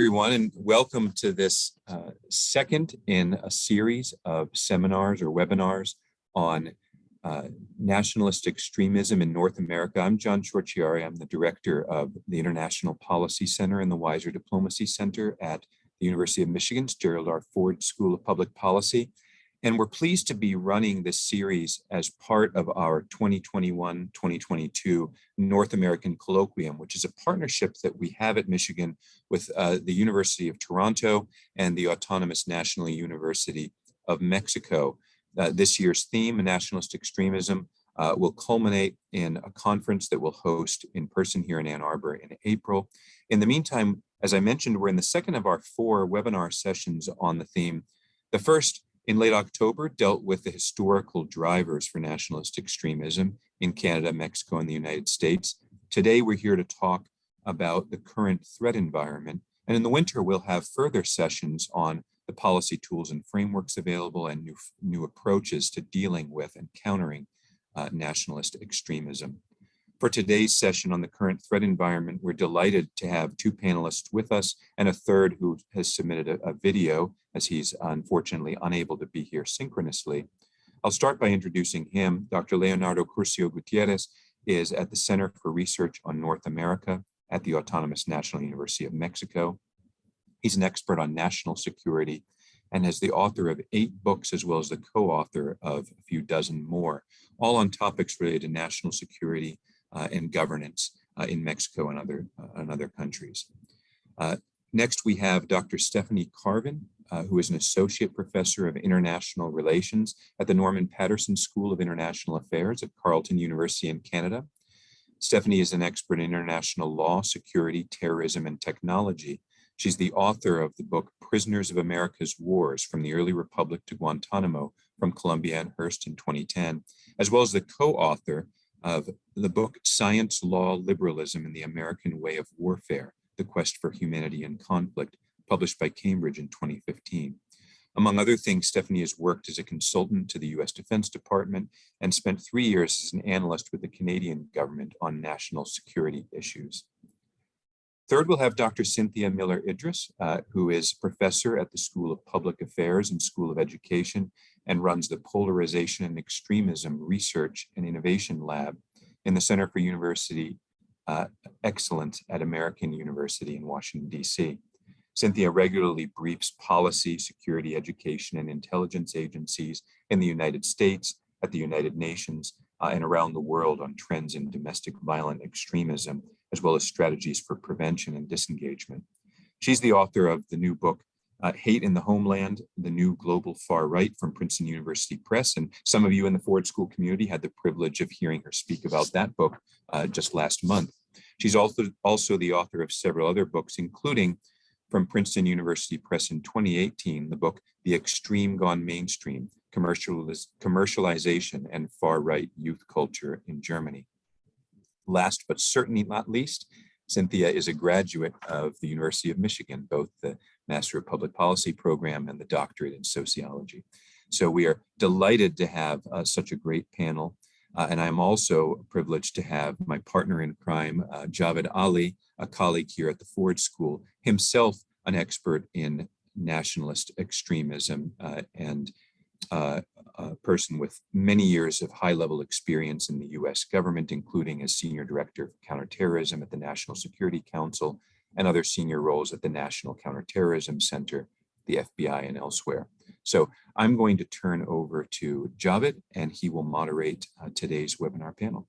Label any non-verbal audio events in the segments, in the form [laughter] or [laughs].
everyone, and welcome to this uh, second in a series of seminars or webinars on uh, nationalist extremism in North America. I'm John Ciorciari. I'm the director of the International Policy Center and the Weiser Diplomacy Center at the University of Michigan's Gerald R. Ford School of Public Policy. And we're pleased to be running this series as part of our 2021-2022 North American Colloquium, which is a partnership that we have at Michigan with uh, the University of Toronto and the Autonomous National University of Mexico. Uh, this year's theme, nationalist extremism, uh, will culminate in a conference that we'll host in person here in Ann Arbor in April. In the meantime, as I mentioned, we're in the second of our four webinar sessions on the theme. The first in late October dealt with the historical drivers for nationalist extremism in Canada, Mexico, and the United States. Today, we're here to talk about the current threat environment. And in the winter, we'll have further sessions on the policy tools and frameworks available and new, new approaches to dealing with and countering uh, nationalist extremism. For today's session on the current threat environment, we're delighted to have two panelists with us and a third who has submitted a, a video as he's unfortunately unable to be here synchronously. I'll start by introducing him. Dr. Leonardo Curzio Gutierrez is at the Center for Research on North America at the Autonomous National University of Mexico. He's an expert on national security and is the author of eight books as well as the co-author of a few dozen more, all on topics related to national security, and governance uh, in Mexico and other, uh, and other countries. next, we have Dr. Stephanie Carvin, uh, who is an associate professor of international relations at the Norman Paterson School of International Affairs at Carleton University in Canada. Stephanie is an expert in international law, security, terrorism, and technology. She's the author of the book Prisoners of America's Wars from the Early Republic to Guantanamo from Columbia and Hurst in 2010, as well as the co-author of the book Science, Law, Liberalism, and the American Way of Warfare, The Quest for Humanity and Conflict, published by Cambridge in 2015. Among other things, Stephanie has worked as a consultant to the US Defense Department and spent three years as an analyst with the Canadian government on national security issues. Third, we'll have Dr. Cynthia Miller Idriss, uh, who is professor at the School of Public Affairs and School of Education and runs the Polarization and Extremism Research and Innovation Lab in the Center for University uh, Excellence at American University in Washington, DC. Cynthia regularly briefs policy, security, education, and intelligence agencies in the United States, at the United Nations, uh, and around the world on trends in domestic violent extremism, as well as strategies for prevention and disengagement. She's the author of the new book, uh, Hate in the Homeland, the New Global Far Right from Princeton University Press. And some of you in the Ford School community had the privilege of hearing her speak about that book uh, just last month. She's also, also the author of several other books, including from Princeton University Press in 2018, the book, The Extreme Gone Mainstream, Commercializ Commercialization and Far-Right Youth Culture in Germany. Last but certainly not least, Cynthia is a graduate of the University of Michigan, both the Master of Public Policy program and the doctorate in sociology. So we are delighted to have uh, such a great panel. Uh, and I'm also privileged to have my partner in crime, uh, Javed Ali, a colleague here at the Ford School, himself an expert in nationalist extremism uh, and uh, a person with many years of high-level experience in the U.S. government, including as Senior Director of Counterterrorism at the National Security Council and other senior roles at the National Counterterrorism Center, the FBI, and elsewhere. So I'm going to turn over to Javed, and he will moderate uh, today's webinar panel.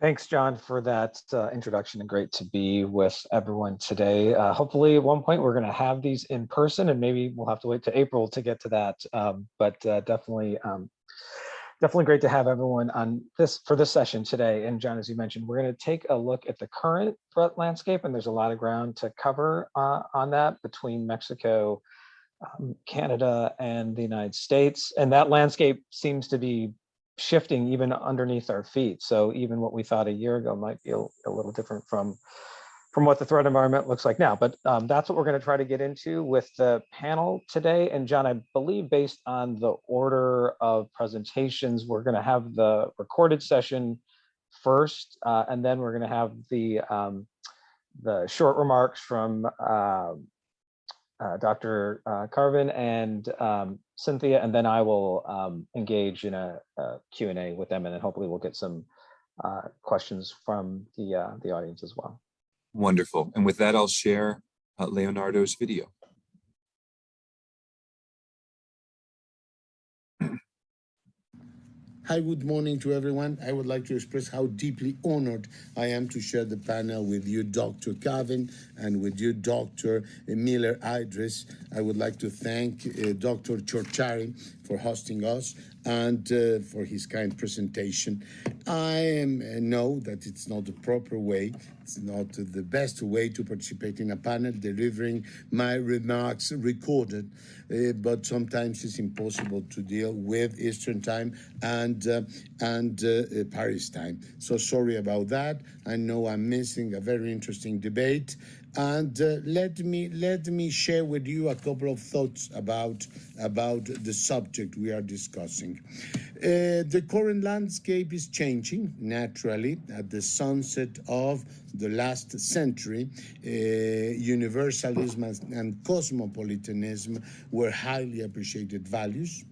Thanks, John, for that uh, introduction and great to be with everyone today. Uh, hopefully at one point we're going to have these in person and maybe we'll have to wait to April to get to that. Um, but uh, definitely, um, definitely great to have everyone on this for this session today. And John, as you mentioned, we're going to take a look at the current threat landscape and there's a lot of ground to cover uh, on that between Mexico, um, Canada and the United States. And that landscape seems to be shifting even underneath our feet. So even what we thought a year ago might be a, a little different from from what the threat environment looks like now. But um, that's what we're going to try to get into with the panel today. And John, I believe based on the order of presentations, we're going to have the recorded session first, uh, and then we're going to have the um, the short remarks from uh, uh, Dr. Carvin and um, Cynthia, and then I will um, engage in a, a Q&A with them, and then hopefully we'll get some uh, questions from the, uh, the audience as well. Wonderful. And with that, I'll share uh, Leonardo's video. Hi, good morning to everyone. I would like to express how deeply honored I am to share the panel with you, Dr. Carvin, and with you, Dr. Miller Idriss. I would like to thank uh, Dr. Ciorciari for hosting us and uh, for his kind presentation. I uh, know that it's not the proper way, it's not the best way to participate in a panel, delivering my remarks recorded, uh, but sometimes it's impossible to deal with Eastern time and, uh, and uh, Paris time. So sorry about that. I know I'm missing a very interesting debate and uh, let me let me share with you a couple of thoughts about about the subject we are discussing. Uh, the current landscape is changing naturally at the sunset of the last century. Uh, universalism and cosmopolitanism were highly appreciated values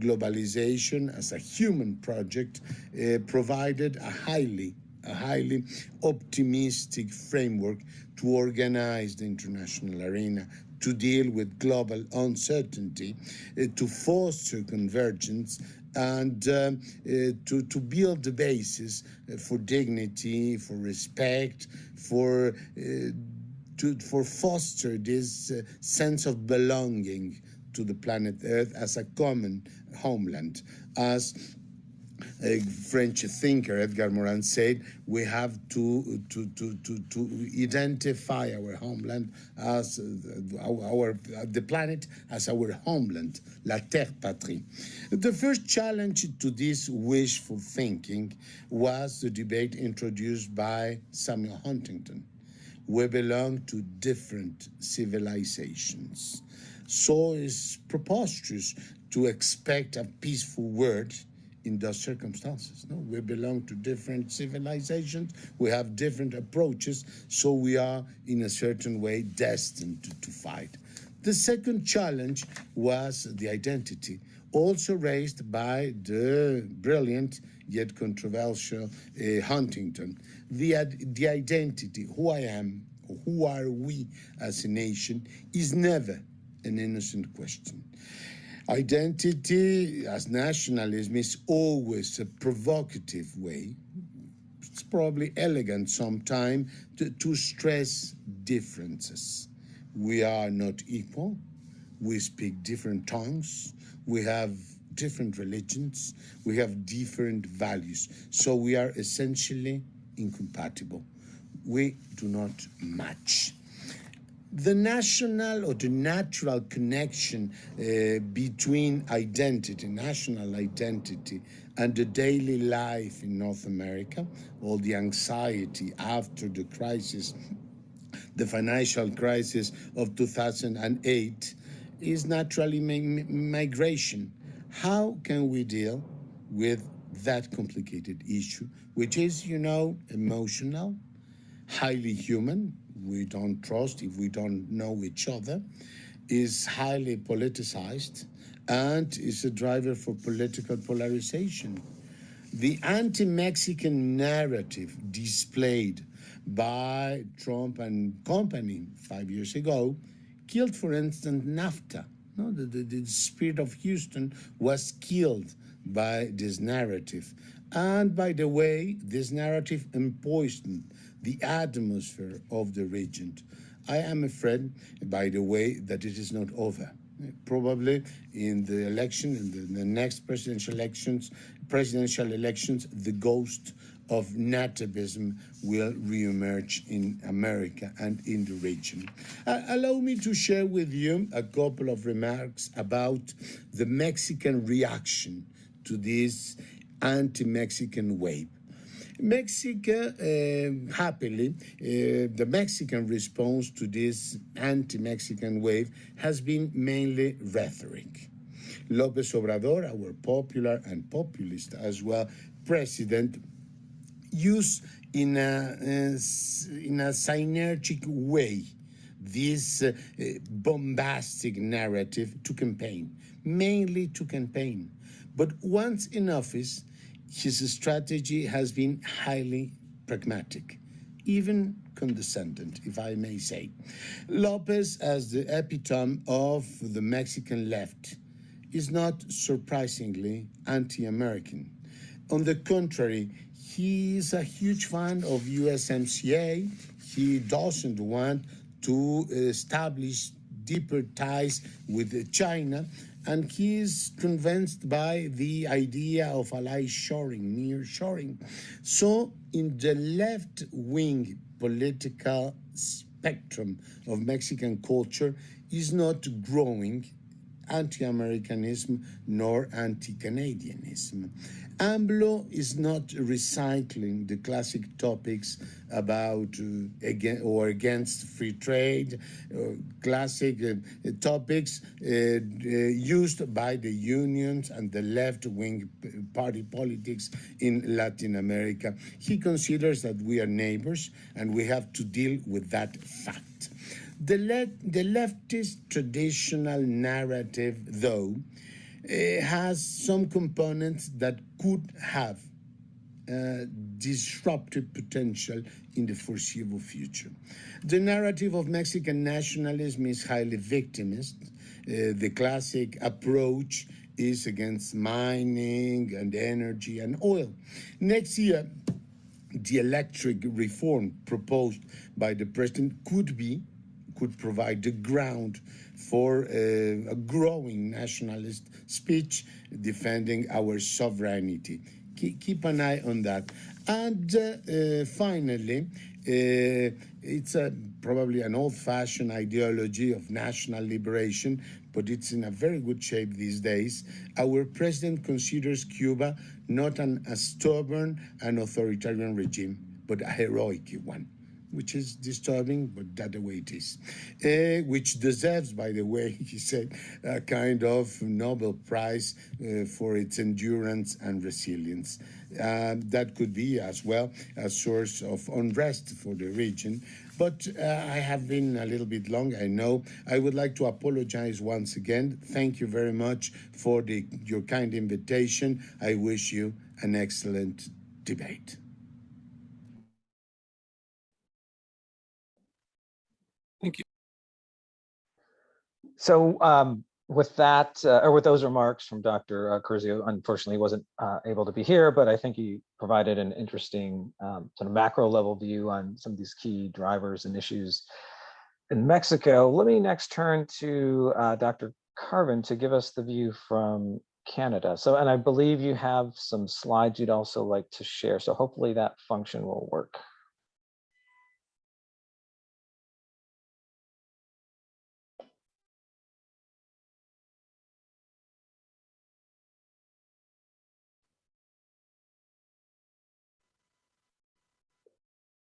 globalization as a human project uh, provided a highly a highly optimistic framework to organize the international arena to deal with global uncertainty, uh, to foster convergence, and uh, uh, to, to build the basis for dignity, for respect, for, to, for foster this sense of belonging to the planet Earth as a common homeland, as French thinker, Edgar Morin, said, we have to, to, to, to, to identify our homeland as uh, our, our, the planet as our homeland, la terre patrie. The first challenge to this wishful thinking was the debate introduced by Samuel Huntington. We belong to different civilizations. So it's preposterous to expect a peaceful world in those circumstances. No? We belong to different civilizations, we have different approaches, so we are in a certain way destined to, to fight. The second challenge was the identity, also raised by the brilliant yet controversial uh, Huntington. The, the identity, who I am, who are we as a nation, is never an innocent question. Identity as nationalism is always a provocative way. It's probably elegant sometimes to, to stress differences. We are not equal. We speak different tongues. We have different religions. We have different values. So we are essentially incompatible. We do not match the national or the natural connection uh, between identity, national identity, and the daily life in North America, all the anxiety after the crisis, the financial crisis of 2008, is naturally migration. How can we deal with that complicated issue, which is, you know, emotional, highly human, we don't trust, if we don't know each other, is highly politicized and is a driver for political polarization. The anti-Mexican narrative displayed by Trump and company five years ago killed, for instance, NAFTA. No, the, the, the spirit of Houston was killed by this narrative. And by the way, this narrative empoisoned the atmosphere of the region. I am afraid, by the way, that it is not over. Probably in the election, in the, the next presidential elections, presidential elections, the ghost of nativism will reemerge in America and in the region. Uh, allow me to share with you a couple of remarks about the Mexican reaction to this anti-Mexican wave. Mexico, uh, happily, uh, the Mexican response to this anti-Mexican wave has been mainly rhetoric. López Obrador, our popular and populist as well president, used in a, uh, in a synergic way this uh, bombastic narrative to campaign, mainly to campaign. But once in office, his strategy has been highly pragmatic, even condescendent, if I may say. Lopez, as the epitome of the Mexican left, is not surprisingly anti American. On the contrary, he is a huge fan of USMCA. He doesn't want to establish deeper ties with China, and he is convinced by the idea of ally shoring, near shoring. So, in the left wing political spectrum of Mexican culture, is not growing anti-Americanism nor anti-Canadianism. AMLO is not recycling the classic topics about uh, or against free trade, uh, classic uh, topics uh, uh, used by the unions and the left-wing party politics in Latin America. He considers that we are neighbors and we have to deal with that fact. The, le the leftist traditional narrative, though, has some components that could have uh, disruptive potential in the foreseeable future. The narrative of Mexican nationalism is highly victimist. Uh, the classic approach is against mining and energy and oil. Next year, the electric reform proposed by the president could be could provide the ground for uh, a growing nationalist speech defending our sovereignty. Keep, keep an eye on that. And uh, uh, finally, uh, it's a, probably an old-fashioned ideology of national liberation, but it's in a very good shape these days. Our president considers Cuba not an, a stubborn and authoritarian regime, but a heroic one which is disturbing, but that the way it is. Uh, which deserves, by the way, [laughs] he said, a kind of Nobel Prize uh, for its endurance and resilience. Uh, that could be as well a source of unrest for the region. But uh, I have been a little bit long, I know. I would like to apologize once again. Thank you very much for the, your kind invitation. I wish you an excellent debate. So um, with that, uh, or with those remarks from Dr. Curzio, unfortunately wasn't uh, able to be here, but I think he provided an interesting um, sort of macro level view on some of these key drivers and issues in Mexico. Let me next turn to uh, Dr. Carvin to give us the view from Canada. So, and I believe you have some slides you'd also like to share. So hopefully that function will work.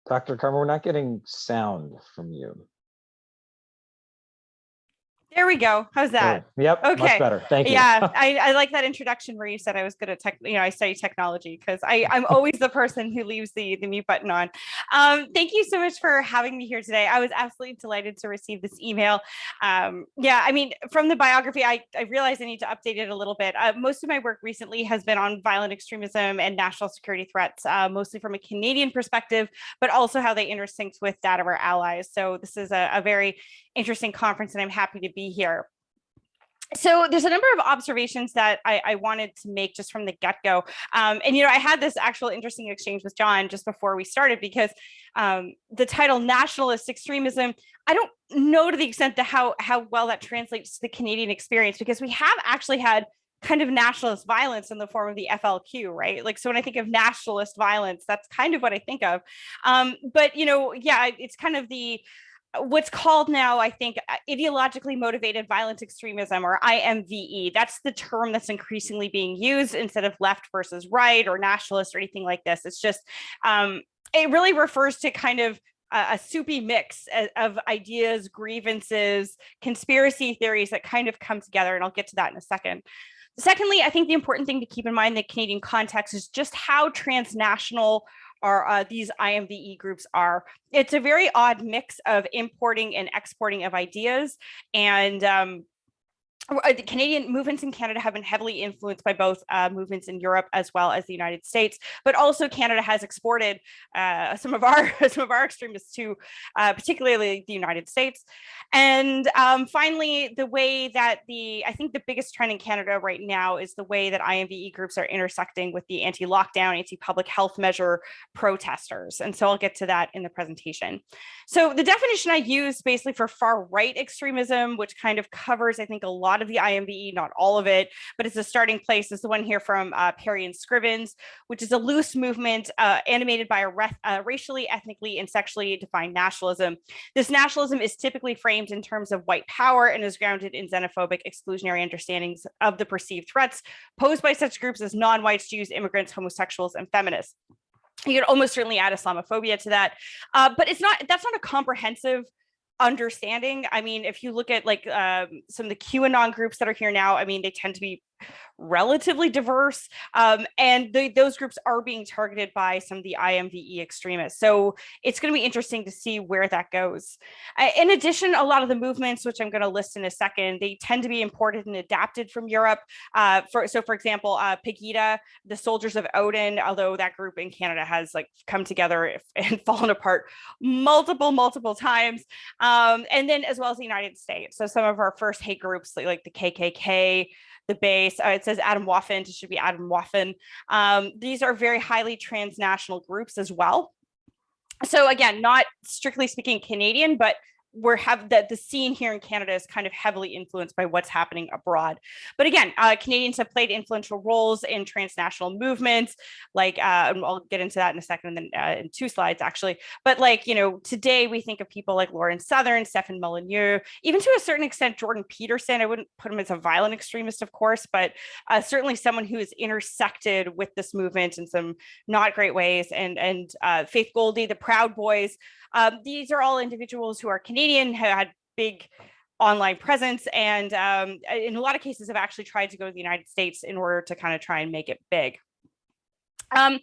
Dr. Carvin, we're not getting sound from you. There we go. How's that? Yep, Okay. much better. Thank you. Yeah, [laughs] I, I like that introduction where you said I was good at tech, you know, I study technology because I I'm always the person who leaves the the mute button on. Um, thank you so much for having me here today. I was absolutely delighted to receive this email. Um, yeah, I mean, from the biography, I I realize I need to update it a little bit. Uh, most of my work recently has been on violent extremism and national security threats, uh, mostly from a Canadian perspective, but also how they intersect with that of our allies. So this is a, a very interesting conference, and I'm happy to be here. So there's a number of observations that I, I wanted to make just from the get-go. Um, and, you know, I had this actual interesting exchange with John just before we started because um, the title nationalist extremism, I don't know to the extent that how, how well that translates to the Canadian experience because we have actually had kind of nationalist violence in the form of the FLQ, right? Like, so when I think of nationalist violence, that's kind of what I think of. Um, but, you know, yeah, it's kind of the, what's called now, I think, uh, ideologically motivated violent extremism or IMVE. That's the term that's increasingly being used instead of left versus right or nationalist or anything like this. It's just, um, it really refers to kind of a, soupy mix of, of ideas, grievances, conspiracy theories that kind of come together. And I'll get to that in a second. Secondly, I think the important thing to keep in mind in the Canadian context is just how transnational are uh, these IMVE groups are. It's a very odd mix of importing and exporting of ideas and um, the Canadian movements in Canada have been heavily influenced by both uh, movements in Europe as well as the United States, but also Canada has exported uh, [laughs] some of our [laughs] some of our extremists to uh, particularly the United States. And um, finally, the way that the I think the biggest trend in Canada right now is the way that IMVE groups are intersecting with the anti-lockdown, anti-public health measure protesters. And so I'll get to that in the presentation. So the definition I use basically for far right extremism, which kind of covers, I think, a lot of the IMVE, not all of it, but it's a starting place It's the one here from uh, Perry and Scrivens, which is a loose movement uh, animated by a uh, racially, ethnically, and sexually defined nationalism. This nationalism is typically framed in terms of white power and is grounded in xenophobic exclusionary understandings of the perceived threats posed by such groups as non-whites, Jews, immigrants, homosexuals, and feminists you could almost certainly add Islamophobia to that, uh, but it's not. That's not a comprehensive understanding. I mean, if you look at like um, some of the QAnon groups that are here now, I mean, they tend to be relatively diverse um, and the, those groups are being targeted by some of the IMVE extremists. So it's going to be interesting to see where that goes. Uh, in addition, a lot of the movements, which I'm going to list in a second, they tend to be imported and adapted from Europe. Uh, for, so for example, uh, Pegida, the Soldiers of Odin, although that group in Canada has like come together [laughs] and fallen apart multiple, multiple times. Um, and then as well as the United States. So some of our first hate groups like, like the KKK, the base. Uh, it says Atomwaffen, it should be Atomwaffen. Um, these are very highly transnational groups as well. So again, not strictly speaking Canadian, but we're have that the scene here in Canada is kind of heavily influenced by what's happening abroad. But again, uh, Canadians have played influential roles in transnational movements, like, uh, and I'll get into that in a second, and then uh, in two slides actually. But like, you know, today we think of people like Lauren Southern, Stefan Molyneux, even to a certain extent, Jordan Peterson. I wouldn't put him as a violent extremist, of course, but uh, certainly someone who has intersected with this movement in some not great ways. And, and uh, Faith Goldy, the Proud Boys, um, these are all individuals who are Canadian, who had big online presence, and um, in a lot of cases have actually tried to go to the United States in order to kind of try and make it big. Um,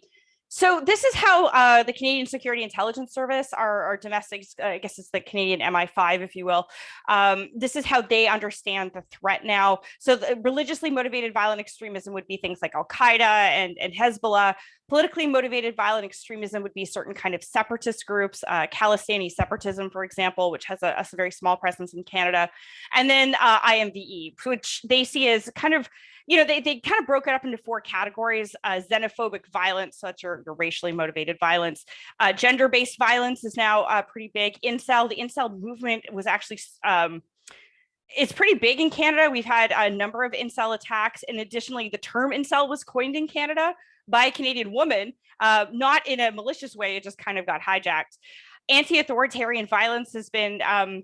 so this is how uh, the Canadian Security Intelligence Service, our, our domestic, uh, I guess it's the Canadian MI5, if you will. Um, this is how they understand the threat now. So religiously motivated violent extremism would be things like Al-Qaeda and, and Hezbollah. Politically motivated violent extremism would be certain kind of separatist groups, uh, Khalistani separatism, for example, which has a, a, very small presence in Canada. And then uh, IMVE, which they see as kind of you know, they, they kind of broke it up into four categories, uh, xenophobic violence, such your, your racially motivated violence. Uh, Gender-based violence is now uh, pretty big. Incel, the incel movement was actually, um, it's pretty big in Canada. We've had a number of incel attacks. And additionally, the term incel was coined in Canada by a Canadian woman, uh, not in a malicious way, it just kind of got hijacked. Anti-authoritarian violence has been um,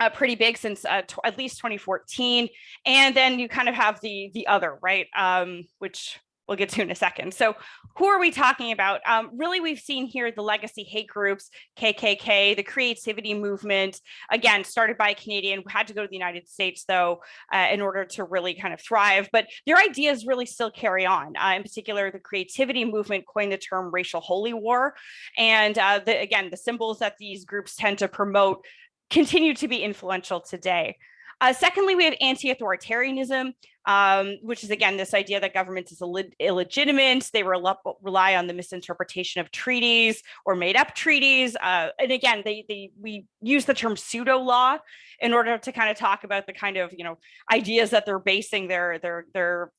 uh, pretty big since uh, at least 2014. And then you kind of have the the other, right? Um, which we'll get to in a second. So who are we talking about? Um, really, we've seen here the legacy hate groups, KKK, the creativity movement, again, started by a Canadian, had to go to the United States though, uh, in order to really kind of thrive, but their ideas really still carry on. Uh, in particular, the creativity movement coined the term racial holy war. And uh, the, again, the symbols that these groups tend to promote continue to be influential today. Uh, secondly, we have anti-authoritarianism, um, which is again this idea that government is Ill illegitimate. They rely on the misinterpretation of treaties or made up treaties. Uh, and again, they, they we use the term pseudo law in order to kind of talk about the kind of you know ideas that they're basing their their their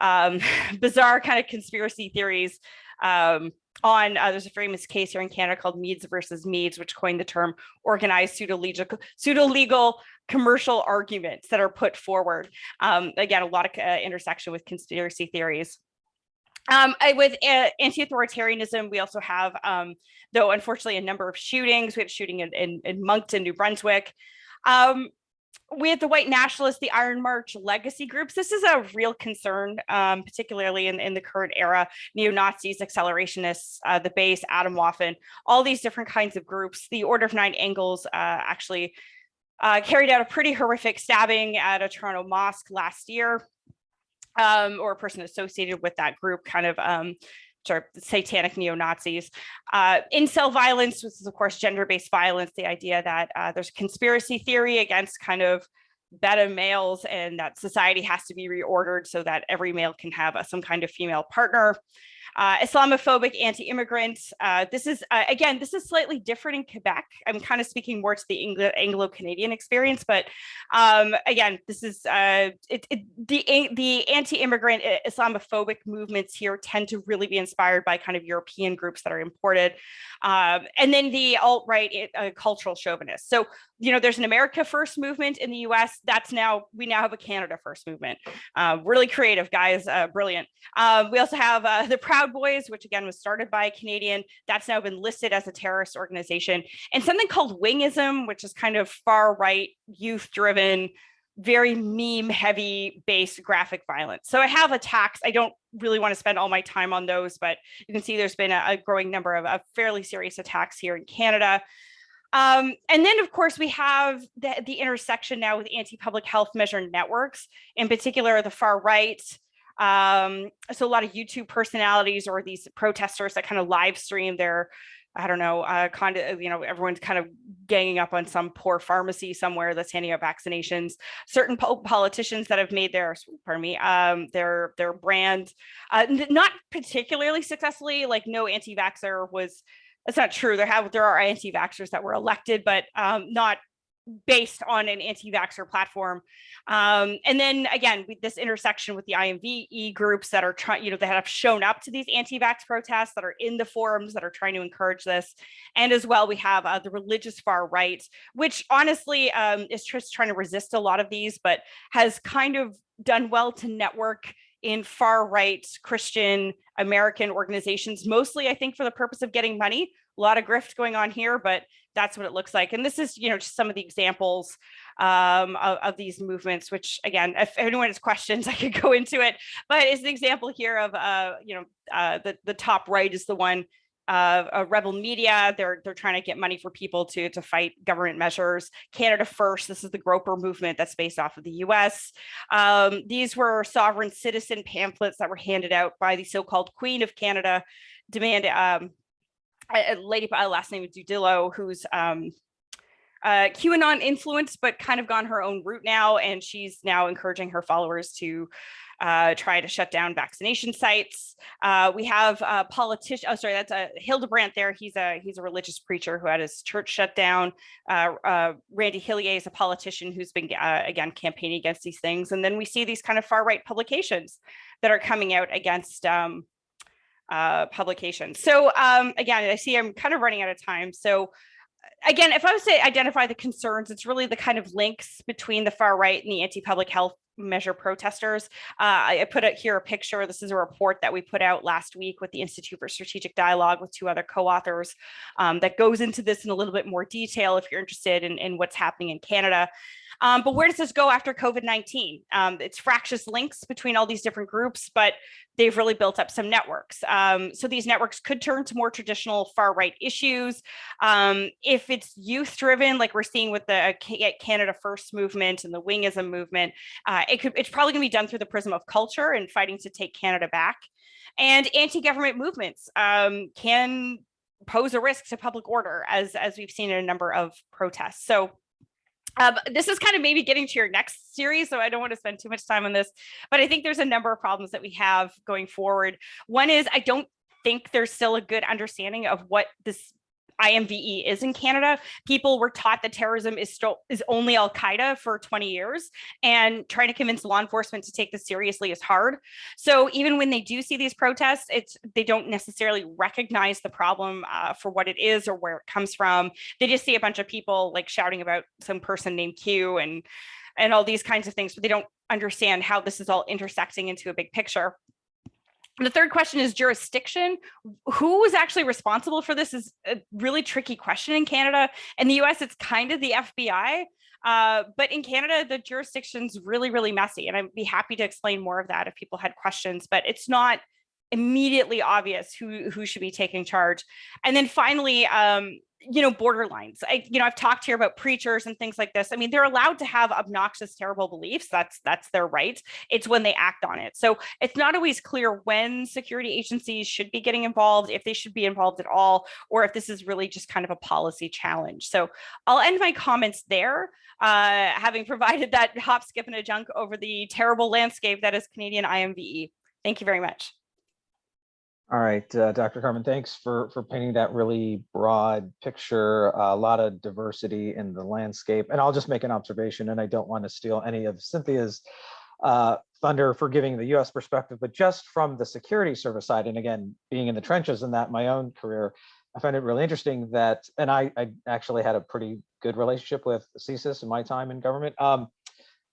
um, [laughs] bizarre kind of conspiracy theories um, on uh, there's a famous case here in Canada called Meads versus Meads, which coined the term organized pseudo-legal pseudo-legal commercial arguments that are put forward. Um, again, a lot of uh, intersection with conspiracy theories. Um, I, with uh, anti-authoritarianism, we also have, um, though unfortunately, a number of shootings. We had shooting in, in, in Moncton, New Brunswick. Um, we have the white nationalists, the Iron March legacy groups. This is a real concern, um, particularly in, in the current era, neo-Nazis, accelerationists, uh, the base, Atomwaffen, all these different kinds of groups. The Order of Nine Angles uh, actually uh, carried out a pretty horrific stabbing at a Toronto mosque last year, um, or a person associated with that group kind of um, of satanic neo-Nazis. Uh, incel violence, which is of course gender-based violence, the idea that uh, there's conspiracy theory against kind of beta males and that society has to be reordered so that every male can have a, some kind of female partner. Uh, Islamophobic anti-immigrant. Uh, this is, uh, again, this is slightly different in Quebec. I'm kind of speaking more to the Anglo-Canadian experience, but um, again, this is, uh, it, it, the, the anti-immigrant Islamophobic movements here tend to really be inspired by kind of European groups that are imported. Um, and then the alt-right cultural chauvinists. So, you know, there's an America First movement in the US. That's now, we now have a Canada First movement. Uh, really creative, guys, uh, brilliant. Um, we also have the Proud Proud Boys, which again was started by a Canadian, that's now been listed as a terrorist organization, and something called Wingism, which is kind of far right, youth driven, very meme heavy based graphic violence. So I have attacks. I don't really want to spend all my time on those, but you can see there's been a, a growing number of, of, fairly serious attacks here in Canada. Um, and then, of course, we have the, the intersection now with anti-public health measure networks, in particular the far right, um, so a lot of YouTube personalities or these protesters that kind of live stream their, I don't know, uh, kind of, you know, everyone's kind of ganging up on some poor pharmacy somewhere that's handing out vaccinations. Certain po politicians that have made their, pardon me, um, their their brand, uh, not particularly successfully. Like no anti-vaxxer was. That's not true. There have there are anti-vaxxers that were elected, but um, not based on an anti-vaxxer platform. Um, and then again, with this intersection with the IMVE groups that are trying, you know, that have shown up to these anti-vax protests that are in the forums that are trying to encourage this. And as well, we have uh, the religious far right, which honestly um, is just trying to resist a lot of these, but has kind of done well to network in far right Christian American organizations, mostly I think for the purpose of getting money, a lot of grift going on here, but that's what it looks like. And this is, you know, just some of the examples um, of, of, these movements, which again, if anyone has questions, [laughs] I could go into it, but it's an example here of, uh, you know, uh, the, the top right is the one uh, rebel media. They're they're trying to get money for people to to fight government measures. Canada First. This is the Groyper movement that's based off of the U.S. Um, these were sovereign citizen pamphlets that were handed out by the so-called Queen of Canada, demand um, a lady by last name is Didulo, who's um, uh, QAnon influenced, but kind of gone her own route now. And she's now encouraging her followers to uh, try to shut down vaccination sites. Uh, we have a politician, oh, sorry, that's a Hildebrandt there. He's a he's a religious preacher who had his church shut down. Uh, uh Randy Hillier is a politician who's been, uh, again, campaigning against these things. And then we see these kind of far right publications that are coming out against um, uh, publications. So um, again, I see I'm kind of running out of time. So again, if I was to identify the concerns, it's really the kind of links between the far right and the anti-public health measure protesters. Uh, I put out here a picture. This is a report that we put out last week with the Institute for Strategic Dialogue with two other co-authors um, that goes into this in a little bit more detail if you're interested in, in what's happening in Canada. Um, but where does this go after COVID-19? Um, it's fractious links between all these different groups, but they've really built up some networks. Um, so these networks could turn to more traditional far right issues. Um, if it's youth driven, like we're seeing with the Canada First movement and the Wingism movement, uh, it could, it's probably gonna be done through the prism of culture and fighting to take Canada back. And anti-government movements um, can pose a risk to public order as, as we've seen in a number of protests. So um, this is kind of maybe getting to your next series, so I don't want to spend too much time on this, but I think there's a number of problems that we have going forward. One is I don't think there's still a good understanding of what this IMVE is in Canada. People were taught that terrorism is still is only Al Qaeda for 20 years, and trying to convince law enforcement to take this seriously is hard. So even when they do see these protests, it's they don't necessarily recognize the problem uh, for what it is or where it comes from. They just see a bunch of people like shouting about some person named Q and and all these kinds of things, but they don't understand how this is all intersecting into a big picture. The third question is jurisdiction. Who is actually responsible for this is a really tricky question in Canada. In the US, it's kind of the FBI. Uh, but in Canada, the jurisdiction's really, really messy. And I'd be happy to explain more of that if people had questions, but it's not immediately obvious who who should be taking charge. And then finally, um, you know, borderlines. I, you know, I've talked here about preachers and things like this. I mean, they're allowed to have obnoxious, terrible beliefs. That's that's their right. It's when they act on it. So it's not always clear when security agencies should be getting involved, if they should be involved at all, or if this is really just kind of a policy challenge. So I'll end my comments there, uh, having [laughs] provided that hop, skip, and a junk over the terrible landscape that is Canadian IMVE. Thank you very much. All right, uh, Dr. Carvin, thanks for, for painting that really broad picture, a lot of diversity in the landscape. And I'll just make an observation, and I don't want to steal any of Cynthia's uh, thunder for giving the US perspective, but just from the security service side, and again, being in the trenches in that my own career, I find it really interesting that, and I, I actually had a pretty good relationship with CSIS in my time in government. Um,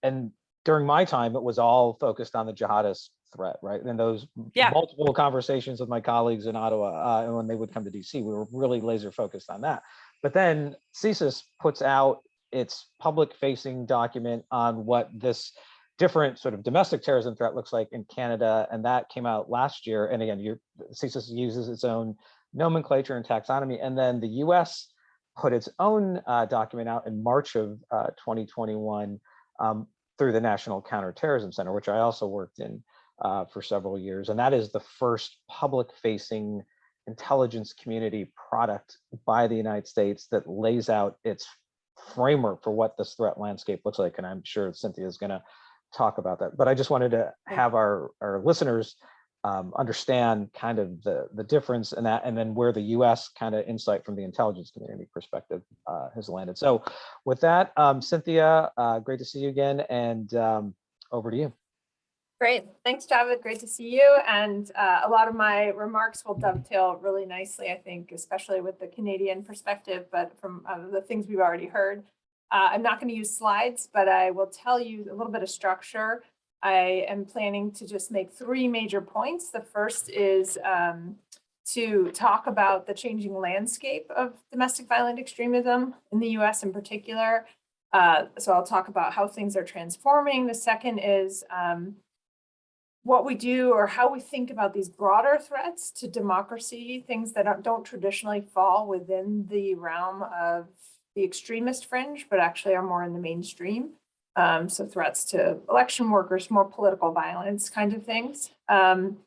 and during my time, it was all focused on the jihadist threat, right? And those Yeah. multiple conversations with my colleagues in Ottawa, uh, and when they would come to DC, we were really laser focused on that. But then CSIS puts out its public facing document on what this different sort of domestic terrorism threat looks like in Canada. And that came out last year. And again, your CSIS uses its own nomenclature and taxonomy. And then the US put its own uh, document out in March of uh, 2021 um, through the National Counterterrorism Center, which I also worked in uh, for several years. And that is the first public facing intelligence community product by the United States that lays out its framework for what this threat landscape looks like. And I'm sure Cynthia is going to talk about that. But I just wanted to have our, our listeners um, understand kind of the, the difference in that and then where the US kind of insight from the intelligence community perspective uh, has landed. So with that, um, Cynthia, uh, great to see you again and um, over to you. Great. Thanks, Javed. Great to see you. And uh, a lot of my remarks will dovetail really nicely, I think, especially with the Canadian perspective, but from uh, the things we've already heard. Uh, I'm not going to use slides, but I will tell you a little bit of structure. I am planning to just make three major points. The first is um, to talk about the changing landscape of domestic violent extremism in the US in particular. Uh, so I'll talk about how things are transforming. The second is um, what we do or how we think about these broader threats to democracy, things that don't traditionally fall within the realm of the extremist fringe, but actually are more in the mainstream. Um, so threats to election workers, more political violence kind of things. Um,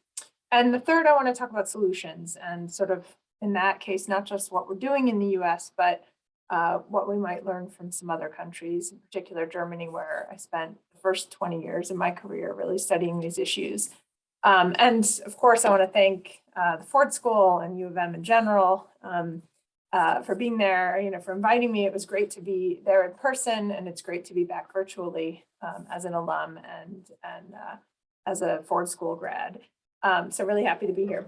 and the third, I want to talk about solutions and sort of in that case, not just what we're doing in the US, but uh, what we might learn from some other countries, in particular Germany, where I spent first 20 years of my career really studying these issues. Um, and of course, I want to thank uh, the Ford School and U of M in general um, uh, for being there, you know, for inviting me. It was great to be there in person and it's great to be back virtually um, as an alum and, and uh, as a Ford School grad. Um, so really happy to be here.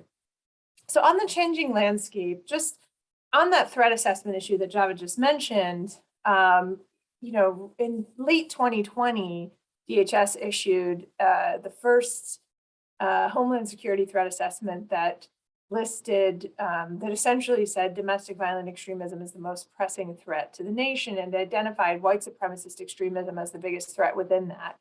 So on the changing landscape, just on that threat assessment issue that Javed just mentioned, um, you know, in late 2020, DHS issued uh, the first uh, Homeland Security threat assessment that listed, um, that essentially said domestic violent extremism is the most pressing threat to the nation and identified white supremacist extremism as the biggest threat within that.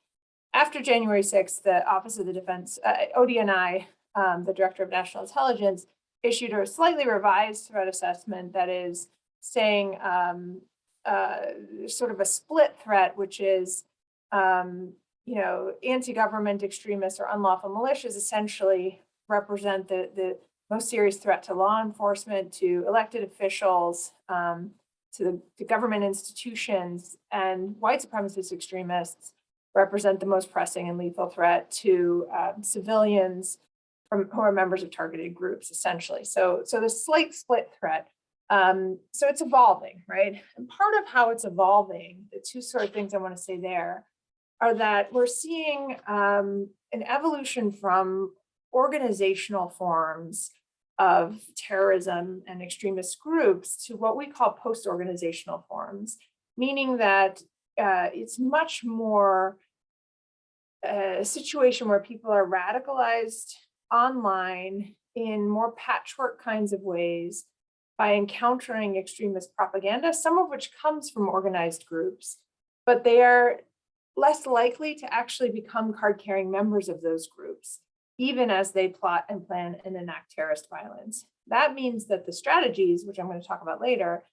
After January 6th, the Office of the Defense, uh, ODNI, um, the Director of National Intelligence, issued a slightly revised threat assessment that is saying um, uh, sort of a split threat, which is, um, you know, anti-government extremists or unlawful militias essentially represent the, the most serious threat to law enforcement, to elected officials, um, to the to government institutions, and white supremacist extremists represent the most pressing and lethal threat to um, civilians, from who are members of targeted groups, essentially. So, so the slight split threat. Um, so it's evolving, right? And part of how it's evolving, the two sort of things I want to say there are that we're seeing um, an evolution from organizational forms of terrorism and extremist groups to what we call post-organizational forms, meaning that uh, it's much more a situation where people are radicalized online in more patchwork kinds of ways by encountering extremist propaganda, some of which comes from organized groups, but they are less likely to actually become card carrying members of those groups. even as they plot and plan and enact terrorist violence. That means that the strategies, which I'm going to talk about later,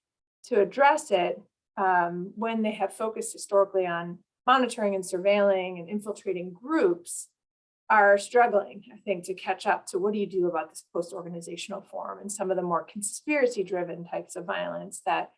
to address it um, when they have focused historically on monitoring and surveilling and infiltrating groups are struggling, I think, to catch up to what do you do about this post-organizational form and some of the more conspiracy-driven types of violence that,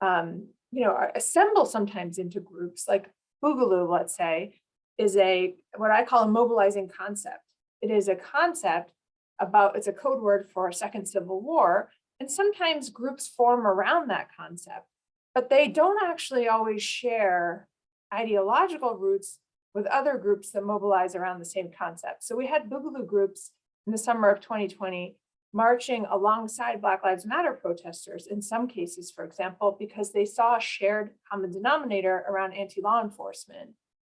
um, you know, assemble sometimes into groups like Boogaloo, let's say, is a what I call a mobilizing concept. It is a concept about, it's a code word for a second civil war, and sometimes groups form around that concept, but they don't actually always share ideological roots with other groups that mobilize around the same concept. So we had Boogaloo groups in the summer of 2020 marching alongside Black Lives Matter protesters in some cases, for example, because they saw a shared common denominator around anti-law enforcement.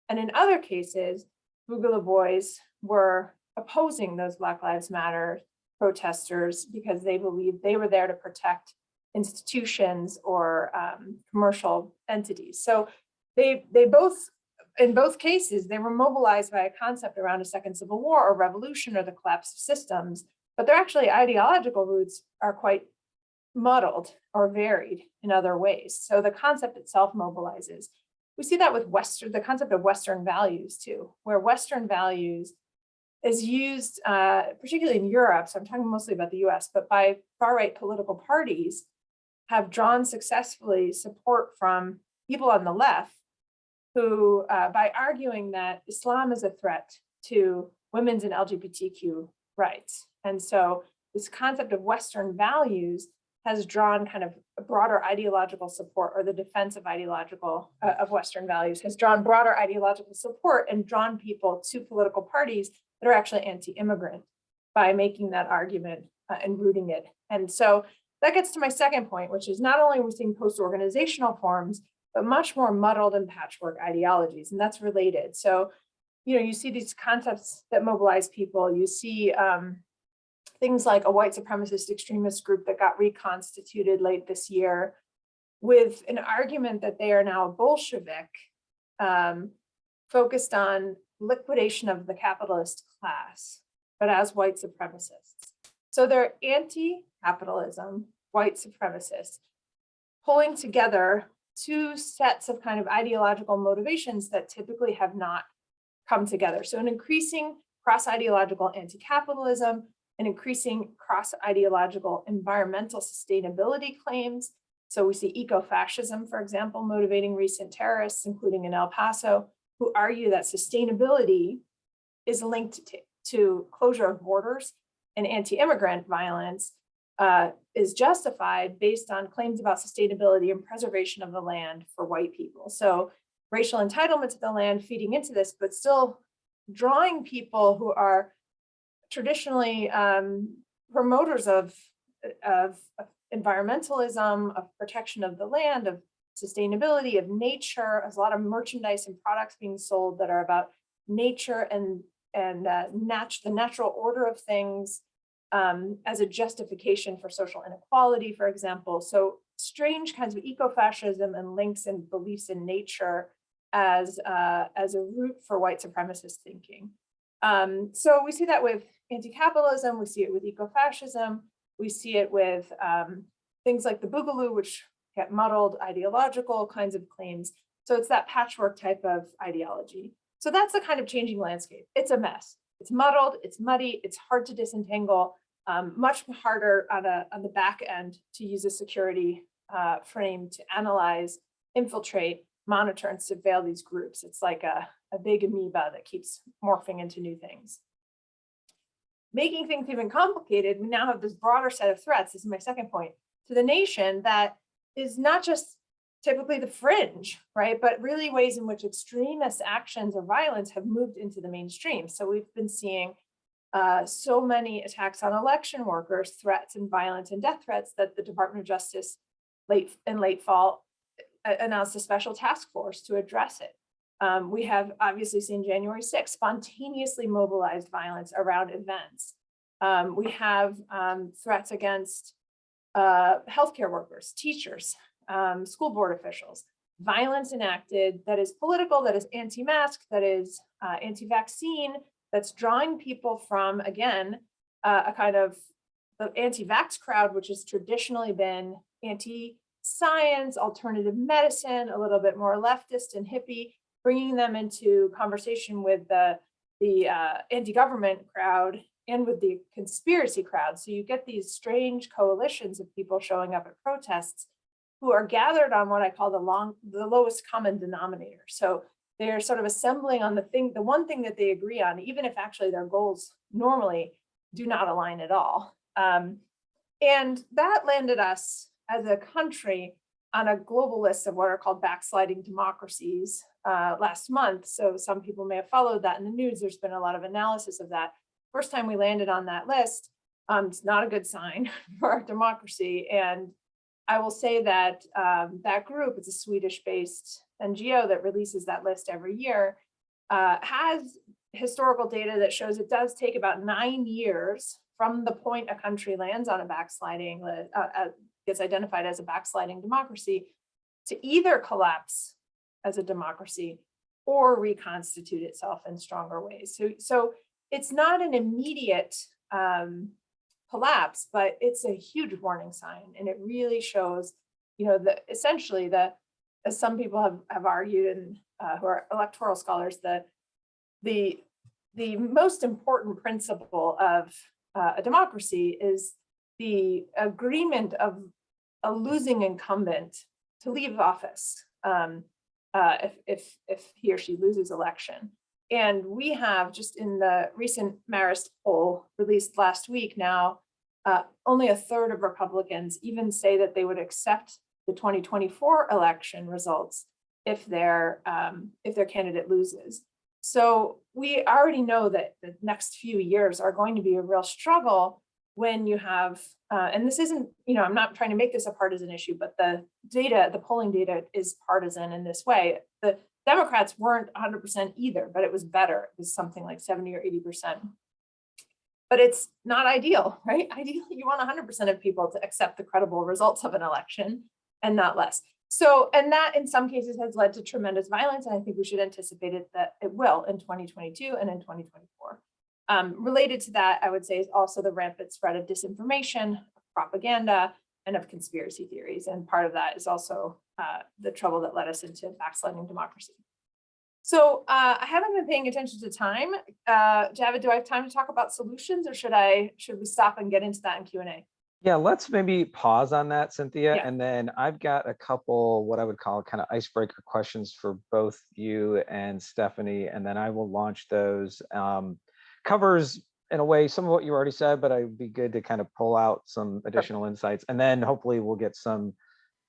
And in other cases, Boogaloo boys were opposing those Black Lives Matter protesters because they believed they were there to protect institutions or um, commercial entities. So they, they both, in both cases, they were mobilized by a concept around a second civil war or revolution or the collapse of systems, but their actually ideological roots are quite muddled or varied in other ways. So the concept itself mobilizes. We see that with Western, the concept of Western values too, where Western values is used, uh, particularly in Europe, so I'm talking mostly about the US, but by far-right political parties have drawn successfully support from people on the left who, uh, by arguing that Islam is a threat to women's and LGBTQ rights. And so this concept of Western values has drawn kind of broader ideological support or the defense of ideological uh, of Western values has drawn broader ideological support and drawn people to political parties that are actually anti-immigrant by making that argument uh, and rooting it. And so that gets to my second point, which is not only we're we seeing post-organizational forms, but much more muddled and patchwork ideologies, and that's related. So, you know, you see these concepts that mobilize people, you see um, things like a white supremacist extremist group that got reconstituted late this year with an argument that they are now Bolshevik um, focused on liquidation of the capitalist class, but as white supremacists. So they're anti-capitalism, white supremacists, pulling together two sets of kind of ideological motivations that typically have not come together. So an increasing cross-ideological anti-capitalism, an increasing cross-ideological environmental sustainability claims. So we see eco-fascism, for example, motivating recent terrorists, including in El Paso, who argue that sustainability is linked to, to closure of borders and anti-immigrant violence uh, is justified based on claims about sustainability and preservation of the land for white people. So racial entitlement to the land feeding into this, but still drawing people who are traditionally um, promoters of, of, environmentalism, of protection of the land, of sustainability, of nature. There's a lot of merchandise and products being sold that are about nature and, and uh, nat the natural order of things um, as a justification for social inequality, for example. So strange kinds of eco-fascism and links and beliefs in nature as, uh, as a root for white supremacist thinking. Um, so we see that with anti-capitalism, we see it with eco-fascism, we see it with um, things like the Boogaloo, which get muddled ideological kinds of claims. So it's that patchwork type of ideology. So that's the kind of changing landscape. It's a mess. It's muddled, it's muddy, it's hard to disentangle, um, much harder on, a, on the back end to use a security uh, frame to analyze, infiltrate, monitor, and surveil these groups. It's like a, a big amoeba that keeps morphing into new things. Making things even complicated, we now have this broader set of threats, this is my second point, to the nation that is not just typically the fringe, right? But really ways in which extremist actions or violence have moved into the mainstream. So we've been seeing uh, so many attacks on election workers, threats and violence and death threats that the Department of Justice late in late fall announced a special task force to address it. Um, we have obviously seen January 6th spontaneously mobilized violence around events. Um, we have um, threats against uh, healthcare workers, teachers, um, school board officials, violence enacted that is political, that is anti-mask, that is uh, anti-vaccine, that's drawing people from, again, uh, a kind of the anti-vax crowd, which has traditionally been anti-science, alternative medicine, a little bit more leftist and hippie, bringing them into conversation with the, the uh, anti-government crowd and with the conspiracy crowd. So you get these strange coalitions of people showing up at protests who are gathered on what I call the long, the lowest common denominator. So they're sort of assembling on the thing, the one thing that they agree on, even if actually their goals normally do not align at all. Um, and that landed us as a country on a global list of what are called backsliding democracies uh, last month. So some people may have followed that in the news. There's been a lot of analysis of that. First time we landed on that list, um, it's not a good sign [laughs] for our democracy. And I will say that um, that group, it's a Swedish-based NGO that releases that list every year, uh, has historical data that shows it does take about nine years from the point a country lands on a backsliding, li- uh, uh, gets identified as a backsliding democracy, to either collapse as a democracy or reconstitute itself in stronger ways. So, so it's not an immediate um, collapse, but it's a huge warning sign. And it really shows, you know, the essentially the, as some people have, have argued and uh, who are electoral scholars, the, the, the most important principle of uh, a democracy is the agreement of a losing incumbent to leave office um, uh, if, if, if he or she loses election. And we have just in the recent Marist poll released last week now, uh, only a third of Republicans even say that they would accept the 2024 election results if their um, if their candidate loses. So we already know that the next few years are going to be a real struggle when you have, uh, and this isn't, you know, I'm not trying to make this a partisan issue, but the data, the polling data is partisan in this way. The Democrats weren't 100% either, but it was better. It was something like 70 or 80%. But it's not ideal, [laughs] right? Ideally, you want 100% of people to accept the credible results of an election and not less. So, and that in some cases has led to tremendous violence. And I think we should anticipate it that it will in 2022 and in 2024. Um, related to that, I would say is also the rampant spread of disinformation, propaganda, and of conspiracy theories. And part of that is also uh, the trouble that led us into backsliding democracy. So uh, I haven't been paying attention to time. Uh, Javed, do I have time to talk about solutions or should I, should we stop and get into that in Q&A? Yeah, let's maybe pause on that, Cynthia, Yeah. and then I've got a couple, what I would call kind of icebreaker questions for both you and Stephanie, and then I will launch those. Um, covers in a way some of what you already said, but I'd be good to kind of pull out some additional insights, and then hopefully we'll get some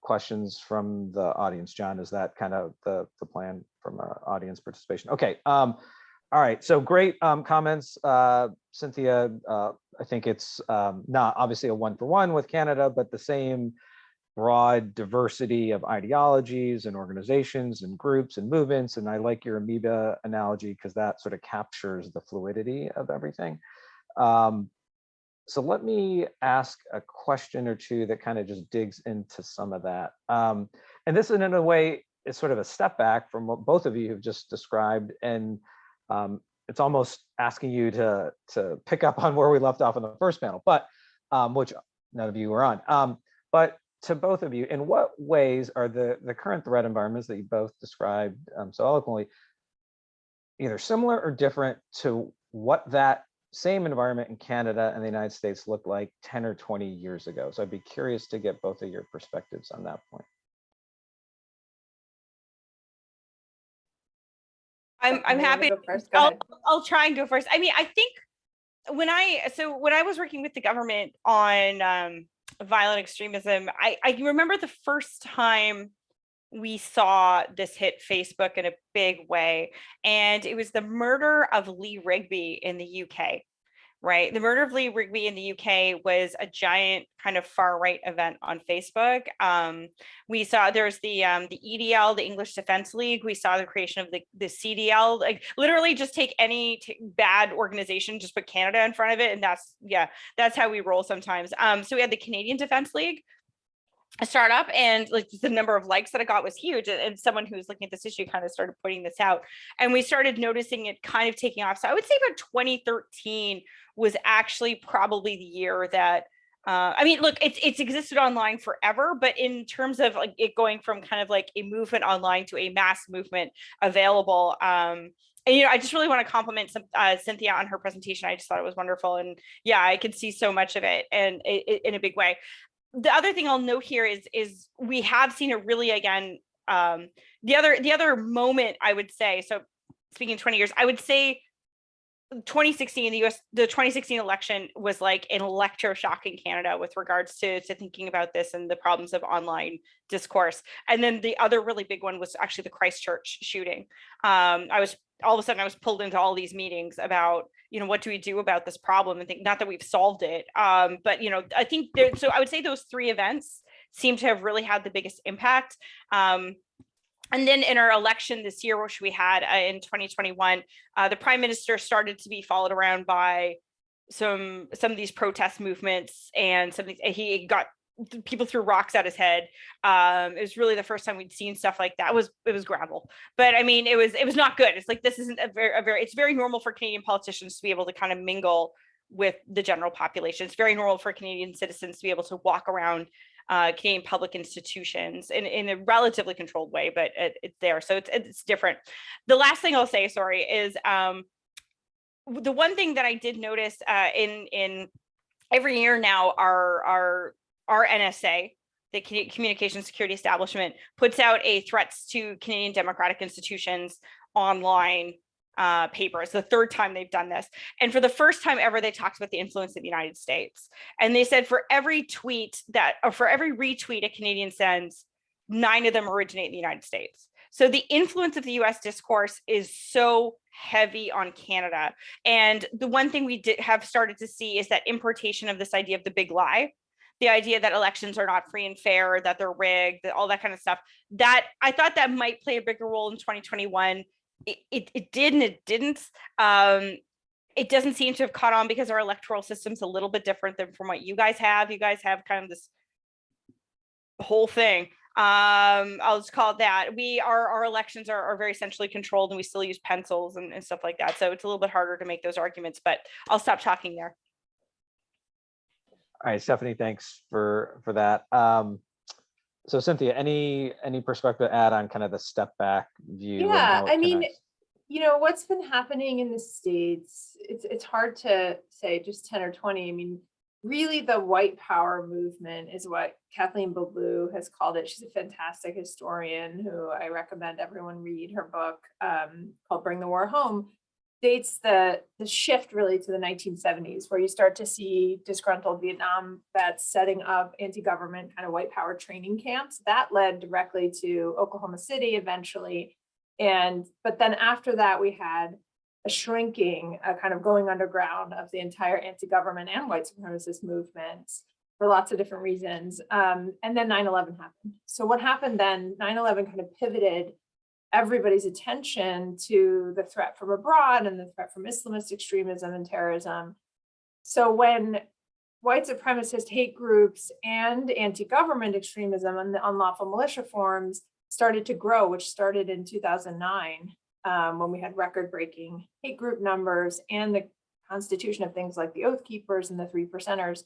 questions from the audience. John, is that kind of the the plan from uh, audience participation? Okay. Um, all right, so great um, comments, uh, Cynthia. Uh, I think it's um, not obviously a one for one with Canada, but the same broad diversity of ideologies and organizations and groups and movements. And I like your amoeba analogy because that sort of captures the fluidity of everything. Um, so let me ask a question or two that kind of just digs into some of that. Um, and this in a way is sort of a step back from what both of you have just described. And um, it's almost asking you to, to pick up on where we left off in the first panel, but um, which none of you were on. Um, but to both of you, in what ways are the, the current threat environments that you both described um, so eloquently either similar or different to what that same environment in Canada and the United States looked like 10 or 20 years ago? So I'd be curious to get both of your perspectives on that point. I'm, I'm You wanna happy. go First, go I'll. I'll try and go first. I mean, I think when I, so when I was working with the government on um, violent extremism, I, I remember the first time we saw this hit Facebook in a big way. And it was the murder of Lee Rigby in the UK, right? The murder of Lee Rigby in the UK was a giant kind of far right event on Facebook. Um, we saw there's the um, the EDL, the English Defense League. We saw the creation of the, the CDL, like literally just take any bad organization, just put Canada in front of it. And that's, yeah, that's how we roll sometimes. Um, so we had the Canadian Defense League. a startup and like the number of likes that I got was huge. And- someone who was looking at this issue kind of started putting this out and we started noticing it kind of taking off. So I would say about 2013 was actually probably the year that uh, I mean, look, it's it's existed online forever, but in terms of like it going from kind of like a movement online to a mass movement available, um, and you know, I just really want to compliment some, uh, Cynthia on her presentation. I just thought it was wonderful, and yeah, I could see so much of it, and i- i- in a big way. The other thing I'll note here is is we have seen it really again. Um, the other the other moment I would say, so speaking 20 years, I would say 2016, the US, the 2016 election was like an electroshock in Canada with regards to, to thinking about this and the problems of online discourse. And then the other really big one was actually the Christchurch shooting. Um, I was all of a sudden I was pulled into all these meetings about, you know, what do we do about this problem and think not that we've solved it. Um, but you know, I think there, so I would say those three events seem to have really had the biggest impact. Um, and then in our election this year, which we had uh, in 2021, uh, the prime minister started to be followed around by some some of these protest movements and some these, he got people threw rocks at his head. Um, it was really the first time we'd seen stuff like that. It was it was gravel, but I mean, it was it was not good. It's like this isn't a very a very it's very normal for Canadian politicians to be able to kind of mingle with the general population. It's very normal for Canadian citizens to be able to walk around uh, Canadian public institutions in, in a relatively controlled way, but it, it's there. So it's, it's different. The last thing I'll say, sorry, is um, the one thing that I did notice uh, in, in every year now, our, our, our NSA, the Communication Security Establishment, puts out a threats to Canadian democratic institutions online uh, paper. It's the third time they've done this. And for the first time ever, they talked about the influence of the United States. And they said for every tweet that, or for every retweet a Canadian sends, nine of them originate in the United States. So the influence of the US discourse is so heavy on Canada. And the one thing we did have started to see is that importation of this idea of the big lie, the idea that elections are not free and fair, that they're rigged, that all that kind of stuff, that I thought that might play a bigger role in 2021 it, it, it did and it didn't. Um, it doesn't seem to have caught on because our electoral system's a little bit different than from what you guys have. You guys have kind of this whole thing. Um, I'll just call it that. We our our elections are, are very centrally controlled and we still use pencils and, and stuff like that. So it's a little bit harder to make those arguments, but I'll stop talking there. All right, Stephanie, thanks for, for that. Um, so Cynthia, any, any perspective to add on kind of the step back view? Yeah, I mean, connects? you know, what's been happening in the States, it's, it's hard to say just 10 or 20. I mean, really the white power movement is what Kathleen Belew has called it. She's a fantastic historian who I recommend everyone read her book um, called Bring the War Home. Dates the, the shift really to the 1970s where you start to see disgruntled Vietnam vets setting up anti-government kind of white power training camps. That led directly to Oklahoma City eventually. And, but then after that, we had a shrinking, a kind of going underground of the entire anti-government and white supremacist movements for lots of different reasons. Um, and then 9-11 happened. So what happened then, 9-11 kind of pivoted everybody's attention to the threat from abroad and the threat from Islamist extremism and terrorism. So when white supremacist hate groups and anti-government extremism and the unlawful militia forms started to grow, which started in 2009, um, when we had record-breaking hate group numbers and the constitution of things like the Oath Keepers and the Three Percenters,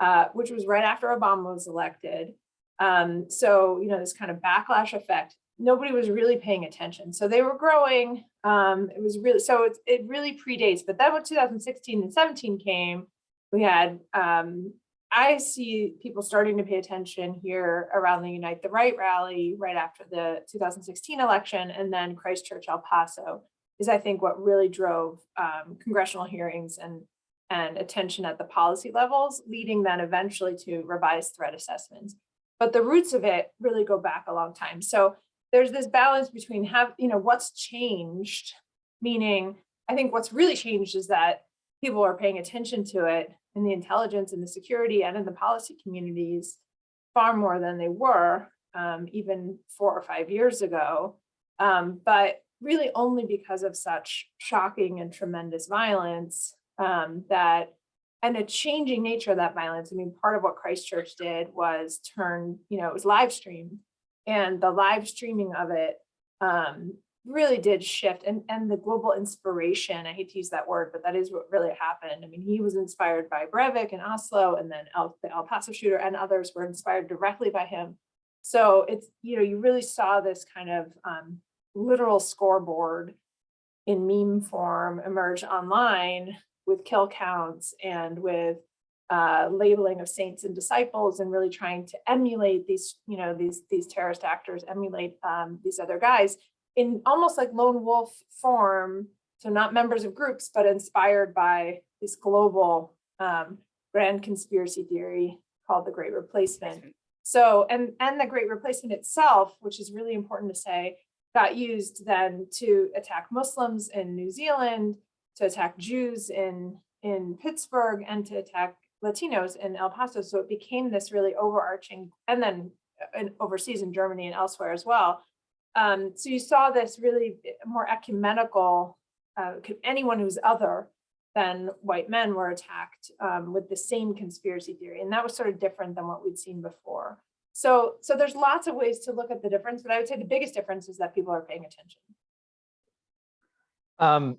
uh, which was right after Obama was elected. Um, so, you know, this kind of backlash effect, nobody was really paying attention. So they were growing. Um, it was really, so it, it really predates, but then when 2016 and 17 came, we had, um, I see people starting to pay attention here around the Unite the Right rally right after the 2016 election and then Christchurch, El Paso is I think what really drove um, congressional hearings and and attention at the policy levels, leading then eventually to revised threat assessments. But the roots of it really go back a long time. So there's this balance between have, you know, what's changed, meaning I think what's really changed is that people are paying attention to it in the intelligence and the security and in the policy communities far more than they were um, even four or five years ago. Um, but really only because of such shocking and tremendous violence um, that and a changing nature of that violence. I mean, part of what Christchurch did was turn, you know, it was live streamed and the live streaming of it um, really did shift and, and the global inspiration, I hate to use that word, but that is what really happened. I mean, he was inspired by Breivik in Oslo and then El, the El Paso shooter and others were inspired directly by him. So it's, you know, you really saw this kind of um, literal scoreboard in meme form emerge online with kill counts and with uh, labeling of saints and disciples and really trying to emulate these, you know, these, these terrorist actors, emulate um, these other guys in almost like lone wolf form. So not members of groups, but inspired by this global um, grand conspiracy theory called the Great Replacement. So, and, and the Great Replacement itself, which is really important to say, got used then to attack Muslims in New Zealand, to attack Jews in, in Pittsburgh, and to attack Latinos in El Paso. So it became this really overarching, and then uh, overseas in Germany and elsewhere as well. Um, so you saw this really more ecumenical, uh, anyone who's other than white men were attacked um, with the same conspiracy theory. And that was sort of different than what we'd seen before. So, so there's lots of ways to look at the difference, but I would say the biggest difference is that people are paying attention. Um,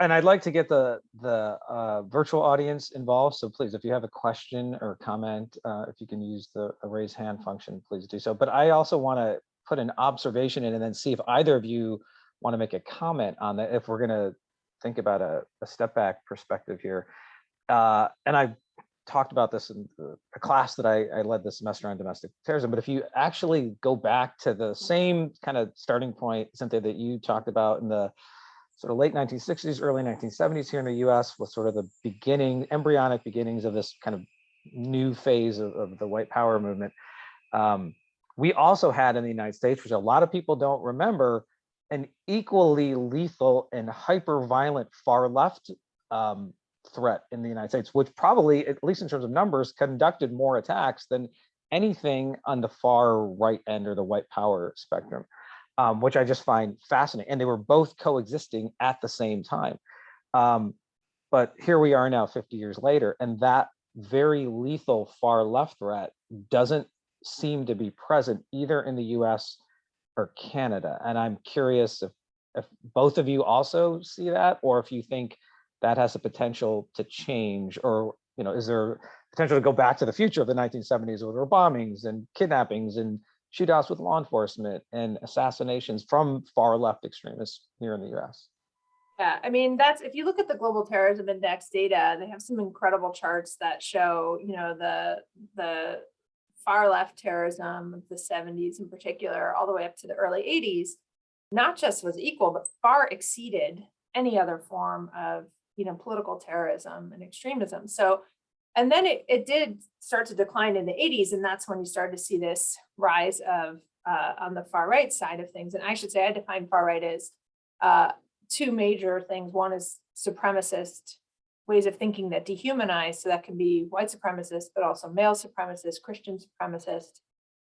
and I'd like to get the, the uh, virtual audience involved. So please, if you have a question or comment, uh, if you can use the raise hand function, please do so. But I also want to put an observation in and then see if either of you want to make a comment on that, if we're going to think about a, a step back perspective here. Uh, and I talked about this in a class that I, I led this semester on domestic terrorism, but if you actually go back to the same kind of starting point, Cynthia, that you talked about in the sort of late 1960s, early 1970s here in the US was sort of the beginning, embryonic beginnings of this kind of new phase of, of the white power movement. Um, we also had in the United States, which a lot of people don't remember, an equally lethal and hyper violent far left um, threat in the United States, which probably, at least in terms of numbers, conducted more attacks than anything on the far right end or the white power spectrum, um, which I just find fascinating. And they were both coexisting at the same time. Um, but here we are now 50 years later, and that very lethal far left threat doesn't seem to be present either in the US or Canada. And I'm curious if, if both of you also see that, or if you think that has the potential to change, or you know, is there potential to go back to the future of the 1970s where there were bombings and kidnappings and shootouts with law enforcement and assassinations from far left extremists here in the US? Yeah, I mean, that's if you look at the global terrorism index data, they have some incredible charts that show, you know, the the far left terrorism of the 70s in particular, all the way up to the early 80s, not just was equal, but far exceeded any other form of you know, political terrorism and extremism. So, and then it, it did start to decline in the 80s, and that's when you started to see this rise of uh, on the far right side of things. And I should say I define far right as uh, two major things. One is supremacist ways of thinking that dehumanize. So that can be white supremacist, but also male supremacist, Christian supremacist.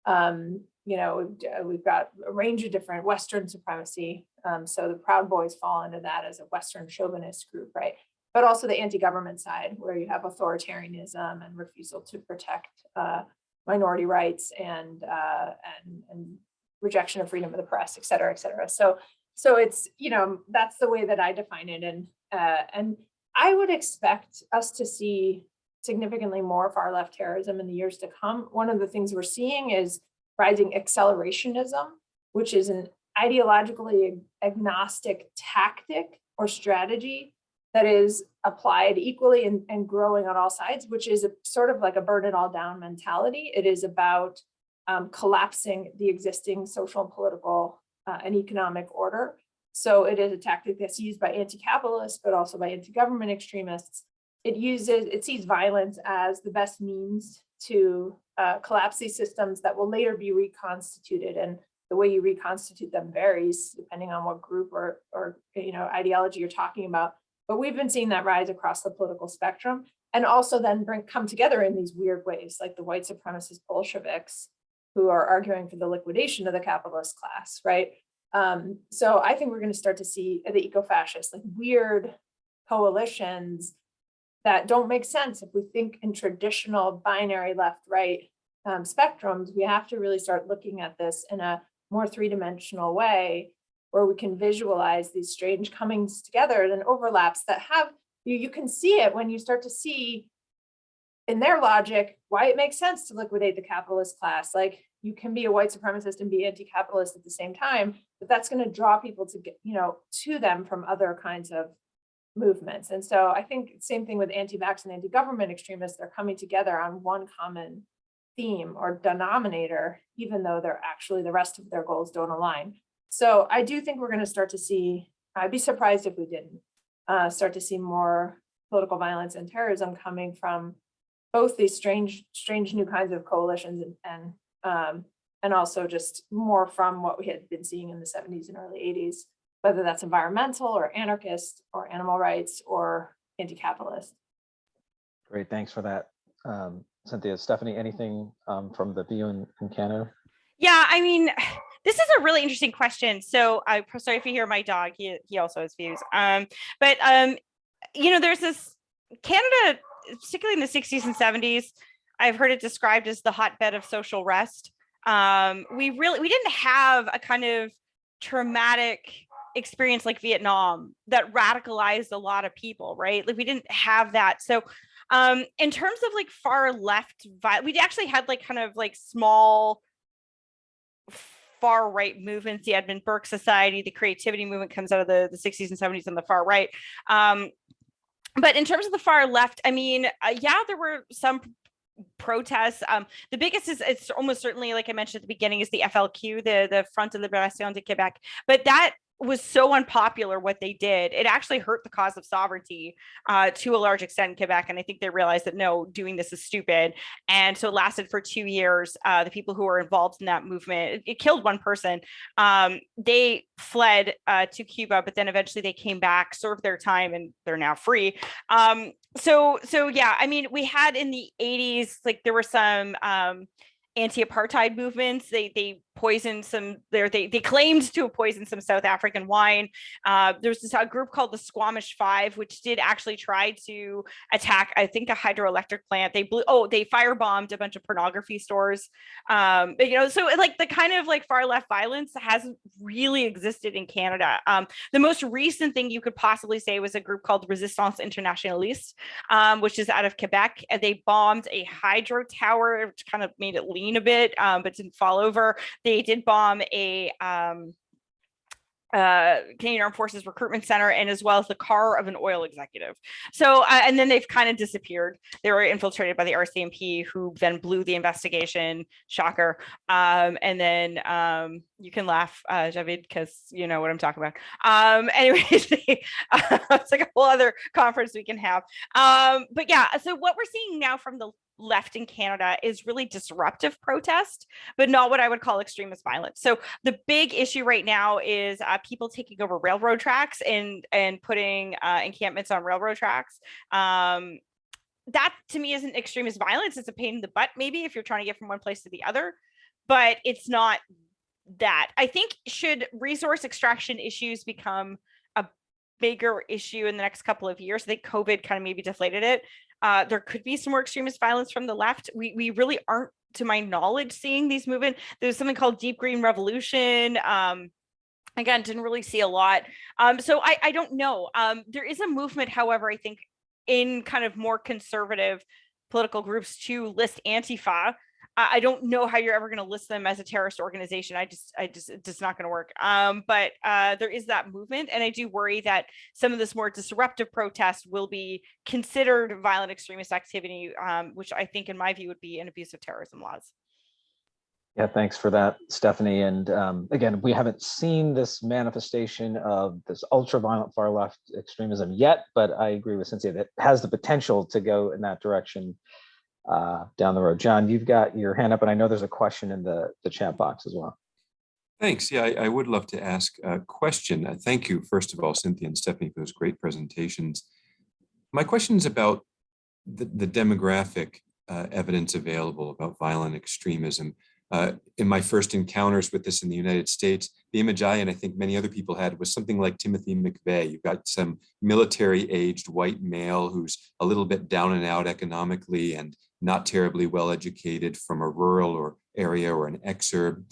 Um, you know, we've got a range of different Western supremacy. Um, so the Proud Boys fall into that as a Western chauvinist group, right? But also the anti-government side, where you have authoritarianism and refusal to protect uh, minority rights and, uh, and and rejection of freedom of the press, et cetera, et cetera. So so it's you know that's the way that I define it, and uh, and I would expect us to see significantly more far left terrorism in the years to come. One of the things we're seeing is rising accelerationism, which is an ideologically agnostic tactic or strategy that is applied equally and, and growing on all sides, which is a, sort of like a burn it all down mentality. It is about um, collapsing the existing social and political uh, and economic order so it is a tactic that's used by anti-capitalists, but also by anti-government extremists. It uses, it sees violence as the best means to uh, collapse these systems that will later be reconstituted. And the way you reconstitute them varies depending on what group or, or you know, ideology you're talking about. But we've been seeing that rise across the political spectrum and also then bring come together in these weird ways, like the white supremacist Bolsheviks who are arguing for the liquidation of the capitalist class, right? Um, so I think we're going to start to see the eco-fascists, like weird coalitions that don't make sense if we think in traditional binary left-right um, spectrums, we have to really start looking at this in a more three-dimensional way where we can visualize these strange comings together and overlaps that have, you, you can see it when you start to see in their logic, why it makes sense to liquidate the capitalist class. Like you can be a white supremacist and be anti-capitalist at the same time, but that's going to draw people to get, you know, to them from other kinds of movements. And so I think same thing with anti-vax and anti-government extremists, they're coming together on one common theme or denominator, even though they're actually the rest of their goals don't align. So I do think we're going to start to see, I'd be surprised if we didn't, uh, start to see more political violence and terrorism coming from both these strange, strange new kinds of coalitions and, and, um, and also just more from what we had been seeing in the 70s and early 80s, whether that's environmental or anarchist or animal rights or anti-capitalist. Great, thanks for that. Um, Cynthia, Stephanie, anything um, from the view in, in Canada? Yeah, I mean, this is a really interesting question. So I'm sorry if you hear my dog, he, he also has views. Um, but, um, you know, there's this Canada, particularly in the 60s and 70s, I've heard it described as the hotbed of social rest. Um, we really, we didn't have a kind of traumatic experience like Vietnam that radicalized a lot of people, right? Like we didn't have that. So um, in terms of like far left, we actually had like kind of like small far right movements, the Edmund Burke Society, the creativity movement comes out of the, the 60s and 70s on the far right. Um, but in terms of the far left, I mean, uh, yeah, there were some protests. Um, the biggest is it's almost certainly, like I mentioned at the beginning, is the FLQ, the the Front de Libération de Québec. But that was so unpopular what they did. It actually hurt the cause of sovereignty uh, to a large extent in Quebec. And I think they realized that no, doing this is stupid. And so it lasted for two years. Uh, the people who were involved in that movement, it, it killed one person. Um, they fled uh, to Cuba, but then eventually they came back, served their time, and they're now free. Um, so, so yeah, I mean, we had in the 80s, like there were some um, anti-apartheid movements. They they poisoned some there they they claimed to have poisoned some South African wine. Uh, there's this a group called the Squamish Five, which did actually try to attack I think a hydroelectric plant. They blew oh they firebombed a bunch of pornography stores. Um, but, you know so like the kind of like far left violence hasn't really existed in Canada. Um, the most recent thing you could possibly say was a group called Resistance Internationaliste, um, which is out of Quebec. And they bombed a hydro tower, which kind of made it lean a bit, um, but didn't fall over. They did bomb a um, uh, Canadian Armed Forces Recruitment Center and as well as the car of an oil executive. So, uh, and then they've kind of disappeared. They were infiltrated by the RCMP who then blew the investigation, shocker. Um, and then um, you can laugh, uh, Javed, because you know what I'm talking about. Um, [laughs] anyways, it's like a whole other conference we can have. Um, but yeah, so what we're seeing now from the left in Canada is really disruptive protest, but not what I would call extremist violence. So the big issue right now is uh, people taking over railroad tracks and and putting uh, encampments on railroad tracks. Um, that to me isn't extremist violence. It's a pain in the butt, maybe if you're trying to get from one place to the other, but it's not that. I think should resource extraction issues become a bigger issue in the next couple of years. I think COVID kind of maybe deflated it. Uh, there could be some more extremist violence from the left. We, we really aren't, to my knowledge, seeing these movement. There's something called Deep Green Revolution. Um, again, didn't really see a lot. Um, so I, I don't know. Um, there is a movement, however, I think in kind of more conservative political groups to list Antifa I don't know how you're ever going to list them as a terrorist organization. I just, I just, it's just not going to work. Um, but uh, there is that movement, and I do worry that some of this more disruptive protest will be considered violent extremist activity, um, which I think, in my view, would be an abuse of terrorism laws. Yeah, thanks for that, Stephanie. And um, again, we haven't seen this manifestation of this ultra violent far left extremism yet, but I agree with Cynthia that has the potential to go in that direction uh, down the road. John, you've got your hand up, and I know there's a question in the, the chat box as well. Thanks. Yeah, I, I would love to ask a question. Uh, thank you, first of all, Cynthia and Stephanie, for those great presentations. My question is about the, the demographic uh, evidence available about violent extremism. uh, in my first encounters with this in the United States, the image I and I think many other people had was something like Timothy McVeigh. You've got some military aged white male who's a little bit down and out economically and not terribly well educated from a rural or area or an exurb.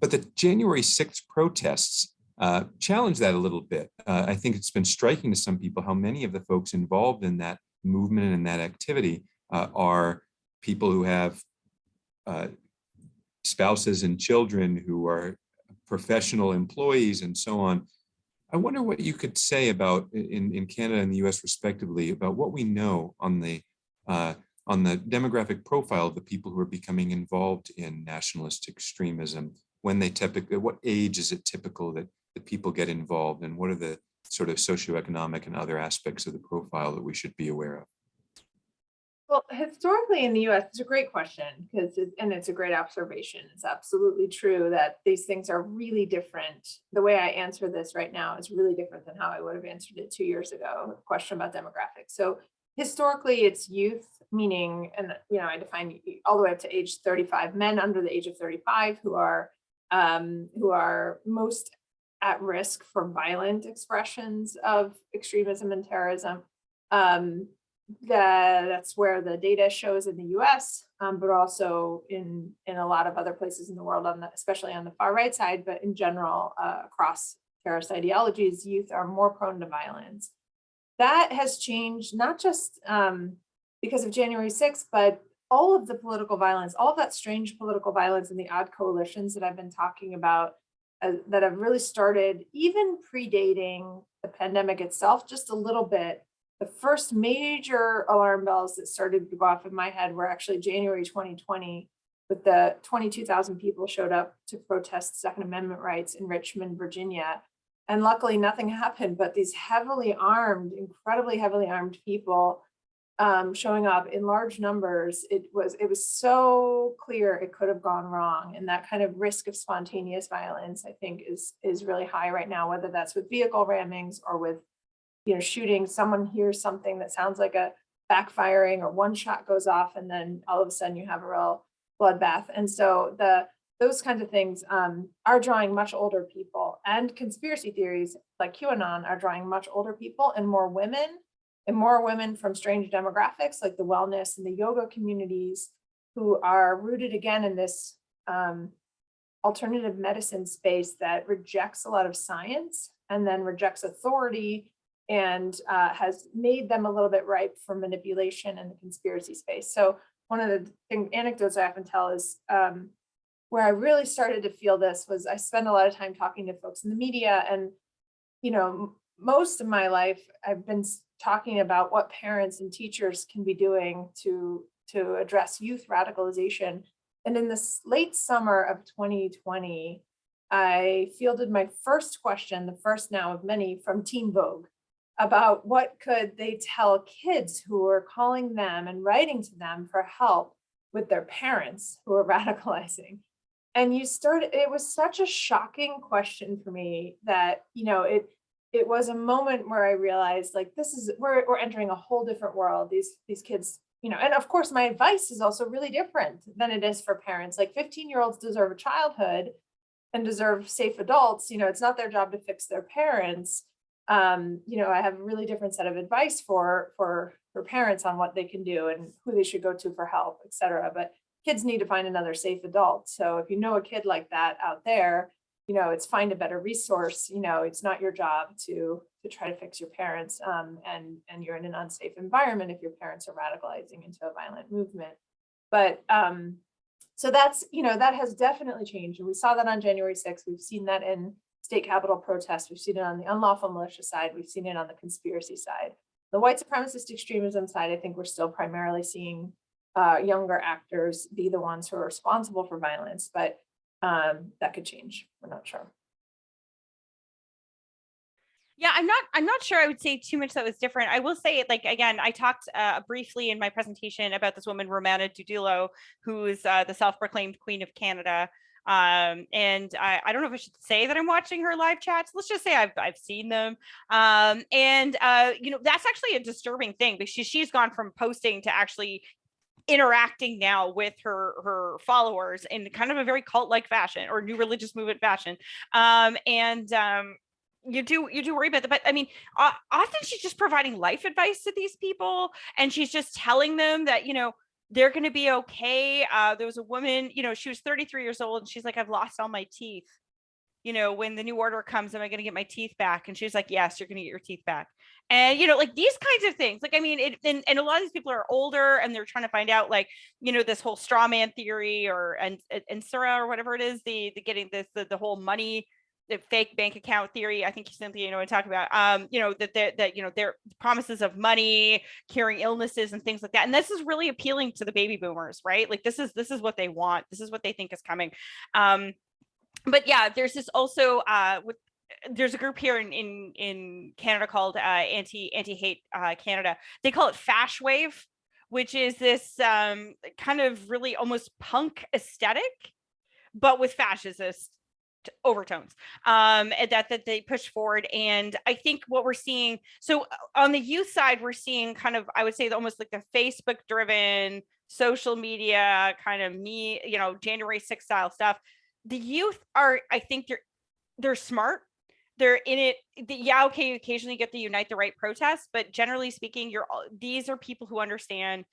But the January 6th protests uh, challenge that a little bit. Uh, I think it's been striking to some people how many of the folks involved in that movement and that activity uh, are people who have uh, spouses and children who are professional employees and so on. I wonder what you could say about in, in Canada and the US respectively about what we know on the uh, on the demographic profile of the people who are becoming involved in nationalist extremism, when they typically, what age is it typical that, the people get involved and what are the sort of socioeconomic and other aspects of the profile that we should be aware of? Well, historically in the US, it's a great question because, and it's a great observation. It's absolutely true that these things are really different. The way I answer this right now is really different than how I would have answered it two years ago, question about demographics. So historically it's youth, meaning, and you know, I define all the way up to age 35, men under the age of 35 who are um, who are most at risk for violent expressions of extremism and terrorism. Um, the, that's where the data shows in the US, um, but also in, in a lot of other places in the world, on the, especially on the far right side, but in general, uh, across terrorist ideologies, youth are more prone to violence. That has changed, not just um, because of January 6th, but all of the political violence, all of that strange political violence and the odd coalitions that I've been talking about uh, that have really started even predating the pandemic itself, just a little bit, the first major alarm bells that started to go off in my head were actually January 2020, with the 22,000 people showed up to protest Second Amendment rights in Richmond, Virginia. And luckily nothing happened, but these heavily armed, incredibly heavily armed people um, showing up in large numbers, it was it was so clear it could have gone wrong. And that kind of risk of spontaneous violence, I think, is is really high right now, whether that's with vehicle rammings or with you know, shooting, someone hears something that sounds like a backfiring or one shot goes off and then all of a sudden you have a real bloodbath. And so the those kinds of things um, are drawing much older people and conspiracy theories like QAnon are drawing much older people and more women and more women from strange demographics like the wellness and the yoga communities who are rooted again in this um, alternative medicine space that rejects a lot of science and then rejects authority and uh, has made them a little bit ripe for manipulation in the conspiracy space. So one of the thing, anecdotes I often tell is um, where I really started to feel this was I spend a lot of time talking to folks in the media and, you know, most of my life I've been talking about what parents and teachers can be doing to, to address youth radicalization. And in this late summer of 2020, I fielded my first question, the first now of many from Teen Vogue about what could they tell kids who were calling them and writing to them for help with their parents who are [laughs] radicalizing. And you started, it was such a shocking question for me that, you know, it it was a moment where I realized like this is we're we're entering a whole different world. These these kids, you know, and of course my advice is also really different than it is for parents. Like 15 year olds deserve a childhood and deserve safe adults. You know, it's not their job to fix their parents um, you know, I have a really different set of advice for for for parents on what they can do and who they should go to for help, etc. But kids need to find another safe adult. So if you know a kid like that out there, you know, it's find a better resource. You know, it's not your job to to try to fix your parents um, and and you're in an unsafe environment if your parents are radicalizing into a violent movement. But um, so that's, you know, that has definitely changed. And we saw that on January 6th. We've seen that in state capitol protests. We've seen it on the unlawful militia side. We've seen it on the conspiracy side. The white supremacist extremism side, I think we're still primarily seeing uh, younger actors be the ones who are responsible for violence, but um, that could change. We're not sure. Yeah, I'm not I'm not sure I would say too much that was different. I will say like again, I talked uh, briefly in my presentation about this woman Romana Didulo, who's uh, the self-proclaimed queen of Canada. Um, and I, I don't know if I should say that I'm watching her live chats. Let's just say I've, I've seen them. Um, and, uh, you know, that's actually a disturbing thing because she, she's gone from posting to actually interacting now with her her followers in kind of a very cult-like fashion or new religious movement fashion. Um, and um, you do you do worry about that but i mean o- often she's just providing life advice to these people and she's just telling them that you know they're going to be okay. Uh there was a woman you know she was 33 years old and she's like i've lost all my teeth. You know when the new order comes am i going to get my teeth back? And she's like yes you're going to get your teeth back and you know like these kinds of things like i mean it and, and a lot of these people are older and they're trying to find out like you know this whole straw man theory or and and Sura or whatever it is the the getting this the, the whole money the fake bank account theory. I think simply you know I'm talking about. Um, you know that that that you know their promises of money, curing illnesses, and things like that. And this is really appealing to the baby boomers, right? Like this is this is what they want. This is what they think is coming. Um, but yeah, there's this also uh, with there's a group here in in in Canada called uh, anti anti hate uh, Canada. They call it Fash Wave, which is this um, kind of really almost punk aesthetic, but with fascist overtones um that that they push forward and i think what we're seeing so uh, on the youth side we're seeing kind of i would say almost like the facebook driven social media kind of me you know january 6 style stuff the youth are i think they're they're smart they're in it the, yeah okay you occasionally get the unite the right protests but generally speaking you're these are people who understand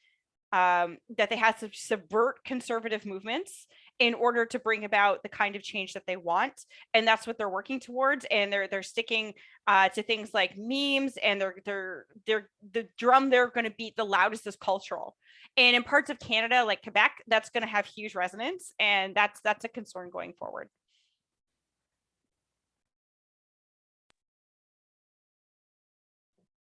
um, that they have to subvert conservative movements in order to bring about the kind of change that they want and that's what they're working towards and they're they're sticking uh, to things like memes and they're they're they're the drum they're going to beat the loudest is cultural. And in parts of canada like quebec that's going to have huge resonance and that's that's a concern going forward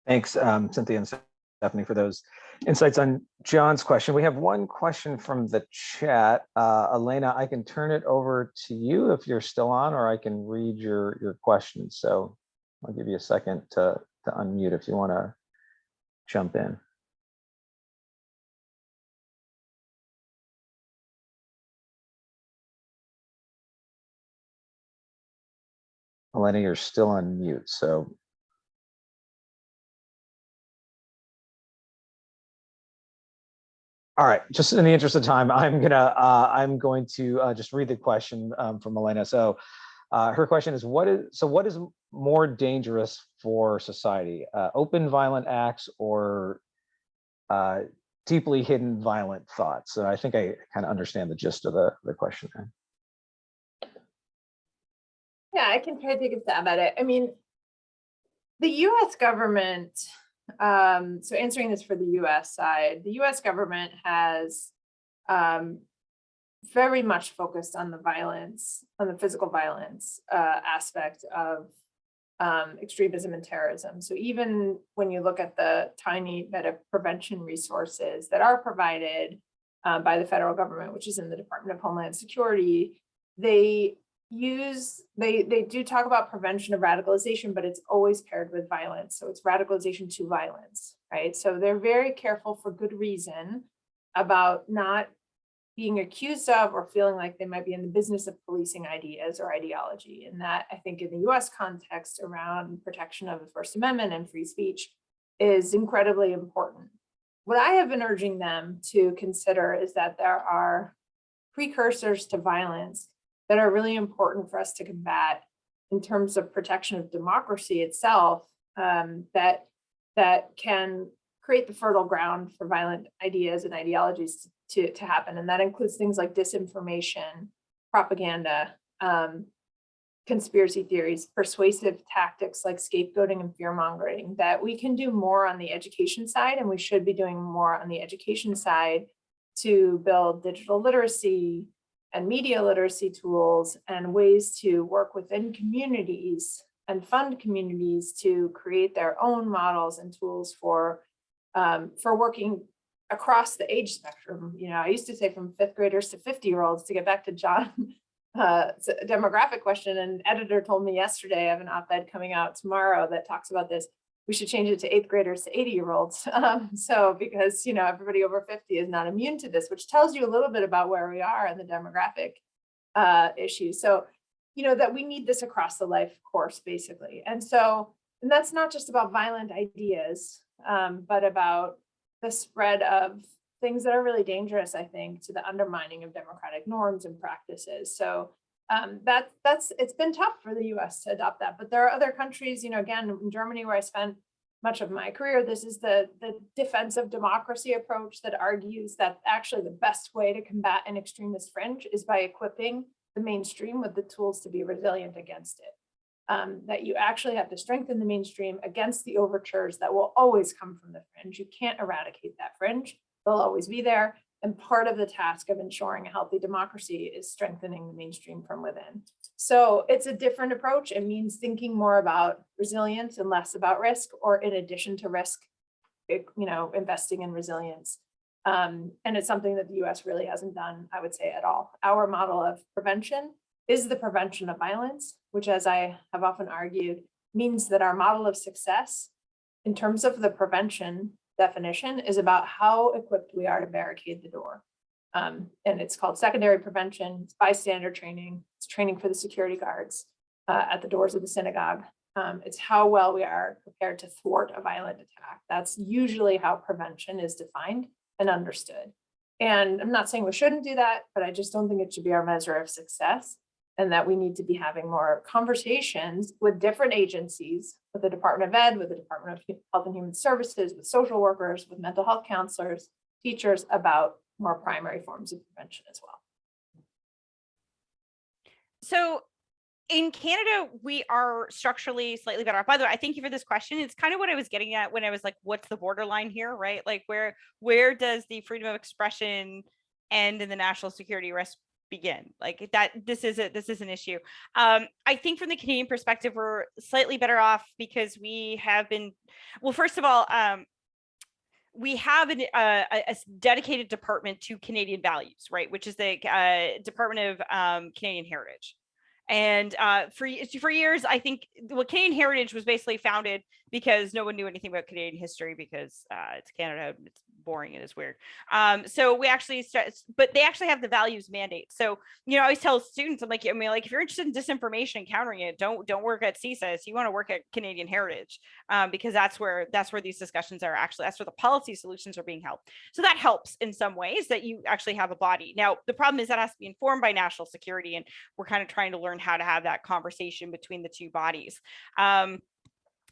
Thanks, um, Cynthia and Stephanie, for those insights on John's question. We have one question from the chat. Uh, Elena, I can turn it over to you if you're still on, or I can read your, your question. So I'll give you a second to, to unmute if you want to jump in. Elena, you're still on mute, so All right, just in the interest of time, I'm gonna uh, I'm going to uh, just read the question um, from Elena. So, uh, her question is, what is so what is more dangerous for society, uh, open violent acts or uh, deeply hidden violent thoughts? So I think I kind of understand the gist of the the question. There. Yeah, I can try to take a stab at it. I mean, the US government, um, so answering this for the US side, the US government has um, very much focused on the violence, on the physical violence uh, aspect of um, extremism and terrorism. So even when you look at the tiny bit of prevention resources that are provided uh, by the federal government, which is in the Department of Homeland Security, they use they they do talk about prevention of radicalization but it's always paired with violence. So it's radicalization to violence right? So they're very careful for good reason about not being accused of or feeling like they might be in the business of policing ideas or ideology. And that i think in the us context around protection of the first amendment and free speech is incredibly important. What i have been urging them to consider is that there are precursors to violence that are really important for us to combat in terms of protection of democracy itself um, that that can create the fertile ground for violent ideas and ideologies to, to happen. And that includes things like disinformation, propaganda, um, conspiracy theories, persuasive tactics like scapegoating and fear mongering, that we can do more on the education side and we should be doing more on the education side to build digital literacy, and media literacy tools and ways to work within communities and fund communities to create their own models and tools for um, for working across the age spectrum. You know, I used to say from fifth graders to 50 year olds to get back to John [laughs] uh, demographic question. An editor told me yesterday, I have an op-ed coming out tomorrow that talks about this we should change it to eighth graders to 80 year olds. [laughs] Um, so because, you know, everybody over 50 is not immune to this, which tells you a little bit about where we are in the demographic uh. So, you know, that we need this across the life course, basically. And so, and that's not just about violent ideas, um, but about the spread of things that are really dangerous, I think, to the undermining of democratic norms and practices. So um, that that's it's been tough for the US to adopt that. But there are other countries, you know, again, in Germany, where I spent much of my career, this is the, the defensive democracy approach that argues that actually the best way to combat an extremist fringe is by equipping the mainstream with the tools to be resilient against it. Um, that you actually have to strengthen the mainstream against the overtures that will always come from the fringe. You can't eradicate that fringe. They'll always be there. And part of the task of ensuring a healthy democracy is strengthening the mainstream from within. So it's a different approach. It means thinking more about resilience and less about risk, or in addition to risk, it- you know, investing in resilience. Um, and it's something that the US really hasn't done, I would say, at all. Our model of prevention is the prevention of violence, which as I have often argued, means that our model of success in terms of the prevention definition is about how equipped we are to barricade the door. Um, and it's called secondary prevention, it's bystander training, it's training for the security guards uh, at the doors of the synagogue. Um, it's how well we are prepared to thwart a violent attack. That's usually how prevention is defined and understood. And I'm not saying we shouldn't do that, but I just don't think it should be our measure of success and that we need to be having more conversations with different agencies, with the Department of Ed, with the Department of Health and Human Services, with social workers, with mental health counselors, teachers about more primary forms of prevention as well. So in Canada, we are structurally slightly better off. By the way, I thank you for this question. It's kind of what I was getting at when I was like, what's the borderline here, right? Like where where does the freedom of expression end and the national security risk begin? Like that this is a this is an issue. Um, I think from the Canadian perspective, we're slightly better off because we have been well, first of all, um, we have an, uh, a, dedicated department to Canadian values, right? Which is the uh, Department of um, Canadian Heritage. And uh, for for years, I think well, Canadian Heritage was basically founded because no one knew anything about Canadian history because uh, it's Canada, it's boring it's weird. Um, so we actually, start, but they actually have the values mandate. So you know, I always tell students, I'm like, I mean, like if you're interested in disinformation and countering it, don't don't work at CSIS. You want to work at Canadian Heritage um, because that's where that's where these discussions are actually that's where the policy solutions are being held. So that helps in some ways that you actually have a body. Now the problem is that has to be informed by national security, and we're kind of trying to learn how to have that conversation between the two bodies. Um,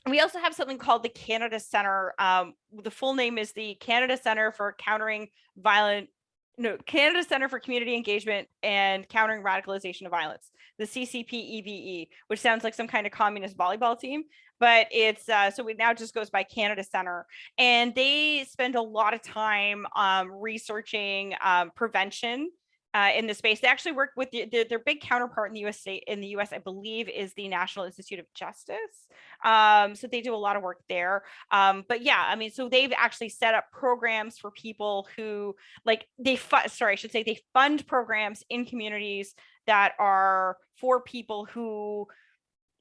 we also have something called the Canada Center. Um, the full name is the Canada Center for Countering Violent no, Canada Center for Community Engagement and Countering Radicalization of Violence, the CCPEVE, which sounds like some kind of communist volleyball team, but it's uh, so it now just goes by Canada Center, and they spend a lot of time um, researching um, prevention uh, in the space. They actually work with the, their, their big counterpart in the US state in the US, I believe, is the National Institute of Justice. Um, so they do a lot of work there. Um, but yeah, I mean, so they've actually set up programs for people who like they sorry, I should say they fund programs in communities that are for people who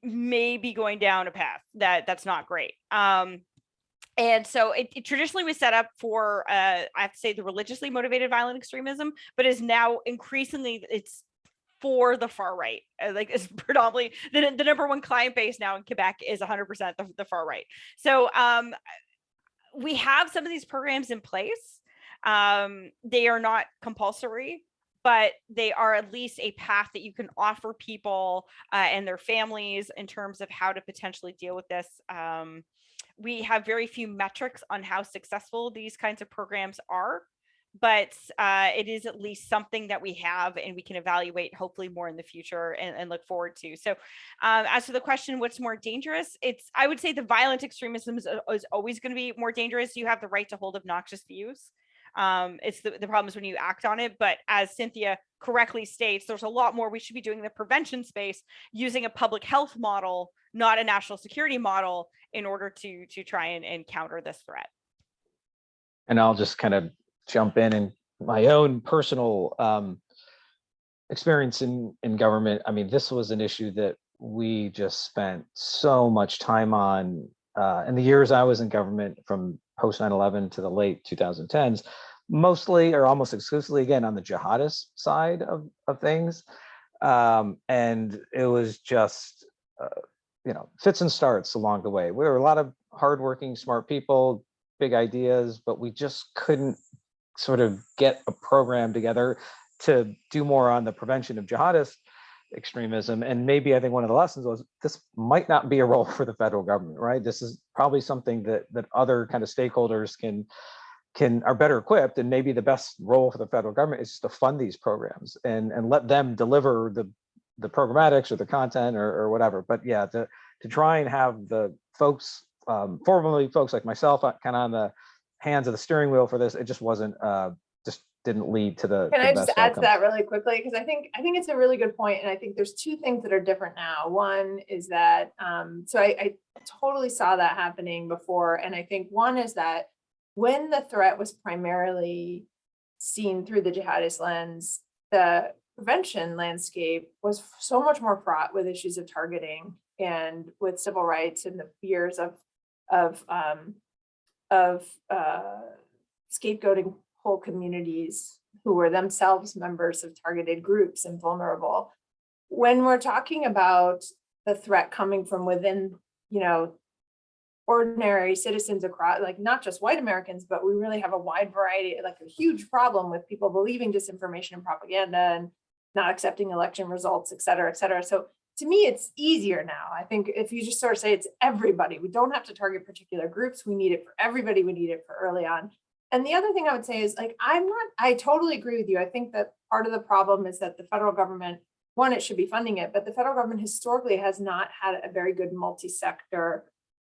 may be going down a path that that's not great. Um, and so it, it traditionally was set up for, uh, I have to say, the religiously motivated violent extremism, but is now increasingly it's for the far right. Uh, Like it's [laughs] predominantly the, the number one client base now in Quebec is 100% the, the far right. So um, we have some of these programs in place. Um, they are not compulsory, but they are at least a path that you can offer people uh, and their families in terms of how to potentially deal with this. Um, we have very few metrics on how successful these kinds of programs are, but uh, it is at least something that we have and we can evaluate hopefully more in the future and, and look forward to. So um, as to the question, what's more dangerous? It's, I would say the violent extremism is, is always going to be more dangerous. You have the right to hold obnoxious views. Um, it's the, the problem is when you act on it. But as Cynthia correctly states, there's a lot more we should be doing in the prevention space using a public health model, not a national security model in order to, to try and, and counter this threat. And I'll just kind of jump in and my own personal um, experience in, in government. I mean, this was an issue that we just spent so much time on uh, in the years I was in government from post 9-11 to the late 2010s, mostly or almost exclusively again on the jihadist side of, of things. Um, and it was just, uh, you know, fits and starts along the way. We were a lot of hardworking, smart people, big ideas, but we just couldn't sort of get a program together to do more on the prevention of jihadist extremism. And maybe I think one of the lessons was this might not be a role [laughs] for the federal government, right? This is probably something that that other kind of stakeholders can can are better equipped and maybe the best role for the federal government is just to fund these programs and and let them deliver the the programmatics or the content or, or whatever but yeah to to try and have the folks um formerly folks like myself kind of on the hands of the steering wheel for this it just wasn't uh just didn't lead to the Can the I just add to that really quickly? Because I think, I think it's a really good point, and I think there's two things that are different now. One is that, um, so I, I totally saw that happening before, and I think one is that when the threat was primarily seen through the jihadist lens, the prevention landscape was so much more fraught with issues of targeting and with civil rights and the fears of, of, um, of, uh, scapegoating whole communities who were themselves members of targeted groups and vulnerable. When we're talking about the threat coming from within, you know, ordinary citizens across, like not just white Americans, but we really have a wide variety, like a huge problem with people believing disinformation and propaganda and not accepting election results, et cetera, et cetera. So to me, it's easier now. I think if you just sort of say it's everybody, we don't have to target particular groups. We need it for everybody. We need it for early on. And the other thing I would say is like, I'm not, I totally agree with you. I think that part of the problem is that the federal government, one, it should be funding it, but the federal government historically has not had a very good multi-sector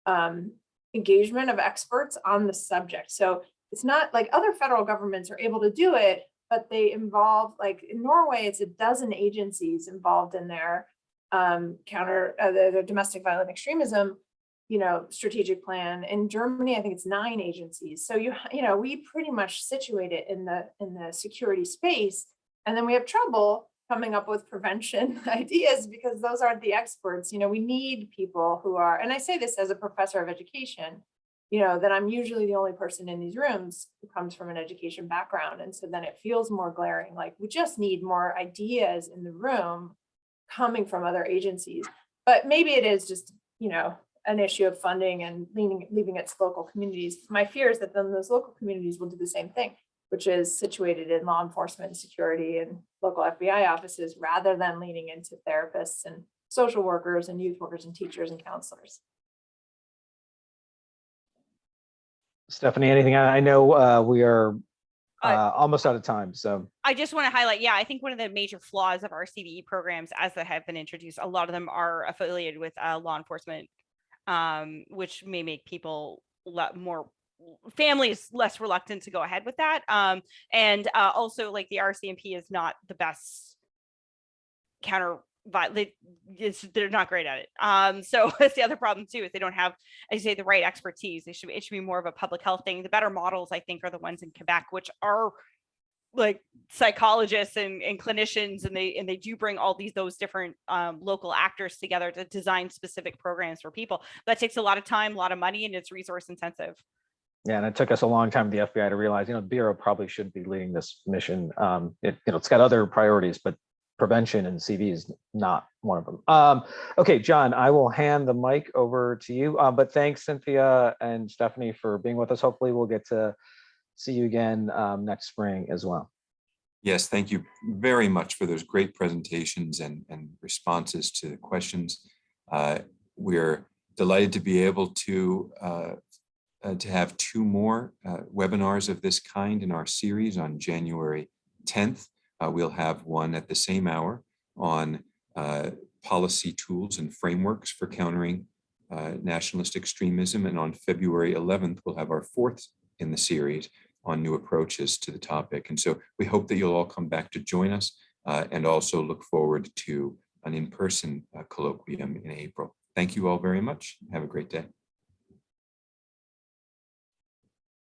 um, engagement of experts on the subject. So it's not like other federal governments are able to do it, but they involve like in Norway, it's a dozen agencies involved in their um, counter, uh, the, the domestic violent extremism you know, strategic plan. In Germany, I think it's nine agencies. So you, you know, we pretty much situate it in the in the security space. And then we have trouble coming up with prevention [laughs] ideas because those aren't the experts. You know, we need people who are, and I say this as a professor of education, you know, that I'm usually the only person in these rooms who comes from an education background. And so then it feels more glaring, like we just need more ideas in the room coming from other agencies. But maybe it is just, you know, an issue of funding and leaning, leaving it to local communities. My fear is that then those local communities will do the same thing, which is situated in law enforcement, security, and local FBI offices, rather than leaning into therapists and social workers and youth workers and teachers and counselors. Stephanie, anything? I know uh, we are Uh, uh, almost out of time, so. I just want to highlight, yeah, I think one of the major flaws of our CVE programs as they have been introduced, a lot of them are affiliated with uh, law enforcement, um, which may make people more families less reluctant to go ahead with that. Um, and uh, also like the RCMP is not the best counter vi- they, they're not great at it. Um, so [laughs] that's the other problem too, is they don't have, you say, the right expertise. They should, it should be more of a public health thing. The better models, I think, are the ones in Quebec, which are like psychologists and, and clinicians, and they, and they do bring all these, those different um, local actors together to design specific programs for people. That takes a lot of time, a lot of money, and it's resource intensive. Yeah, and it took us a long time, the FBI, to realize, you know, the Bureau probably shouldn't be leading this mission. Um, it, you know, it's got other priorities, but prevention and CV is not one of them. Um, okay, John, I will hand the mic over to you. Uh, but thanks, Cynthia and Stephanie, for being with us. Hopefully, we'll get to see you again um, next spring as well. Yes, thank you very much for those great presentations and, and responses to the questions. Uh, We're delighted to be able to, uh, uh, to have two more uh, webinars of this kind in our series on January 10th. Uh, We'll have one at the same hour on uh, policy tools and frameworks for countering uh, nationalist extremism. And on February 11th, we'll have our fourth in the series on new approaches to the topic. And so we hope that you'll all come back to join us uh, and also look forward to an in-person uh, colloquium in April. Thank you all very much. Have a great day.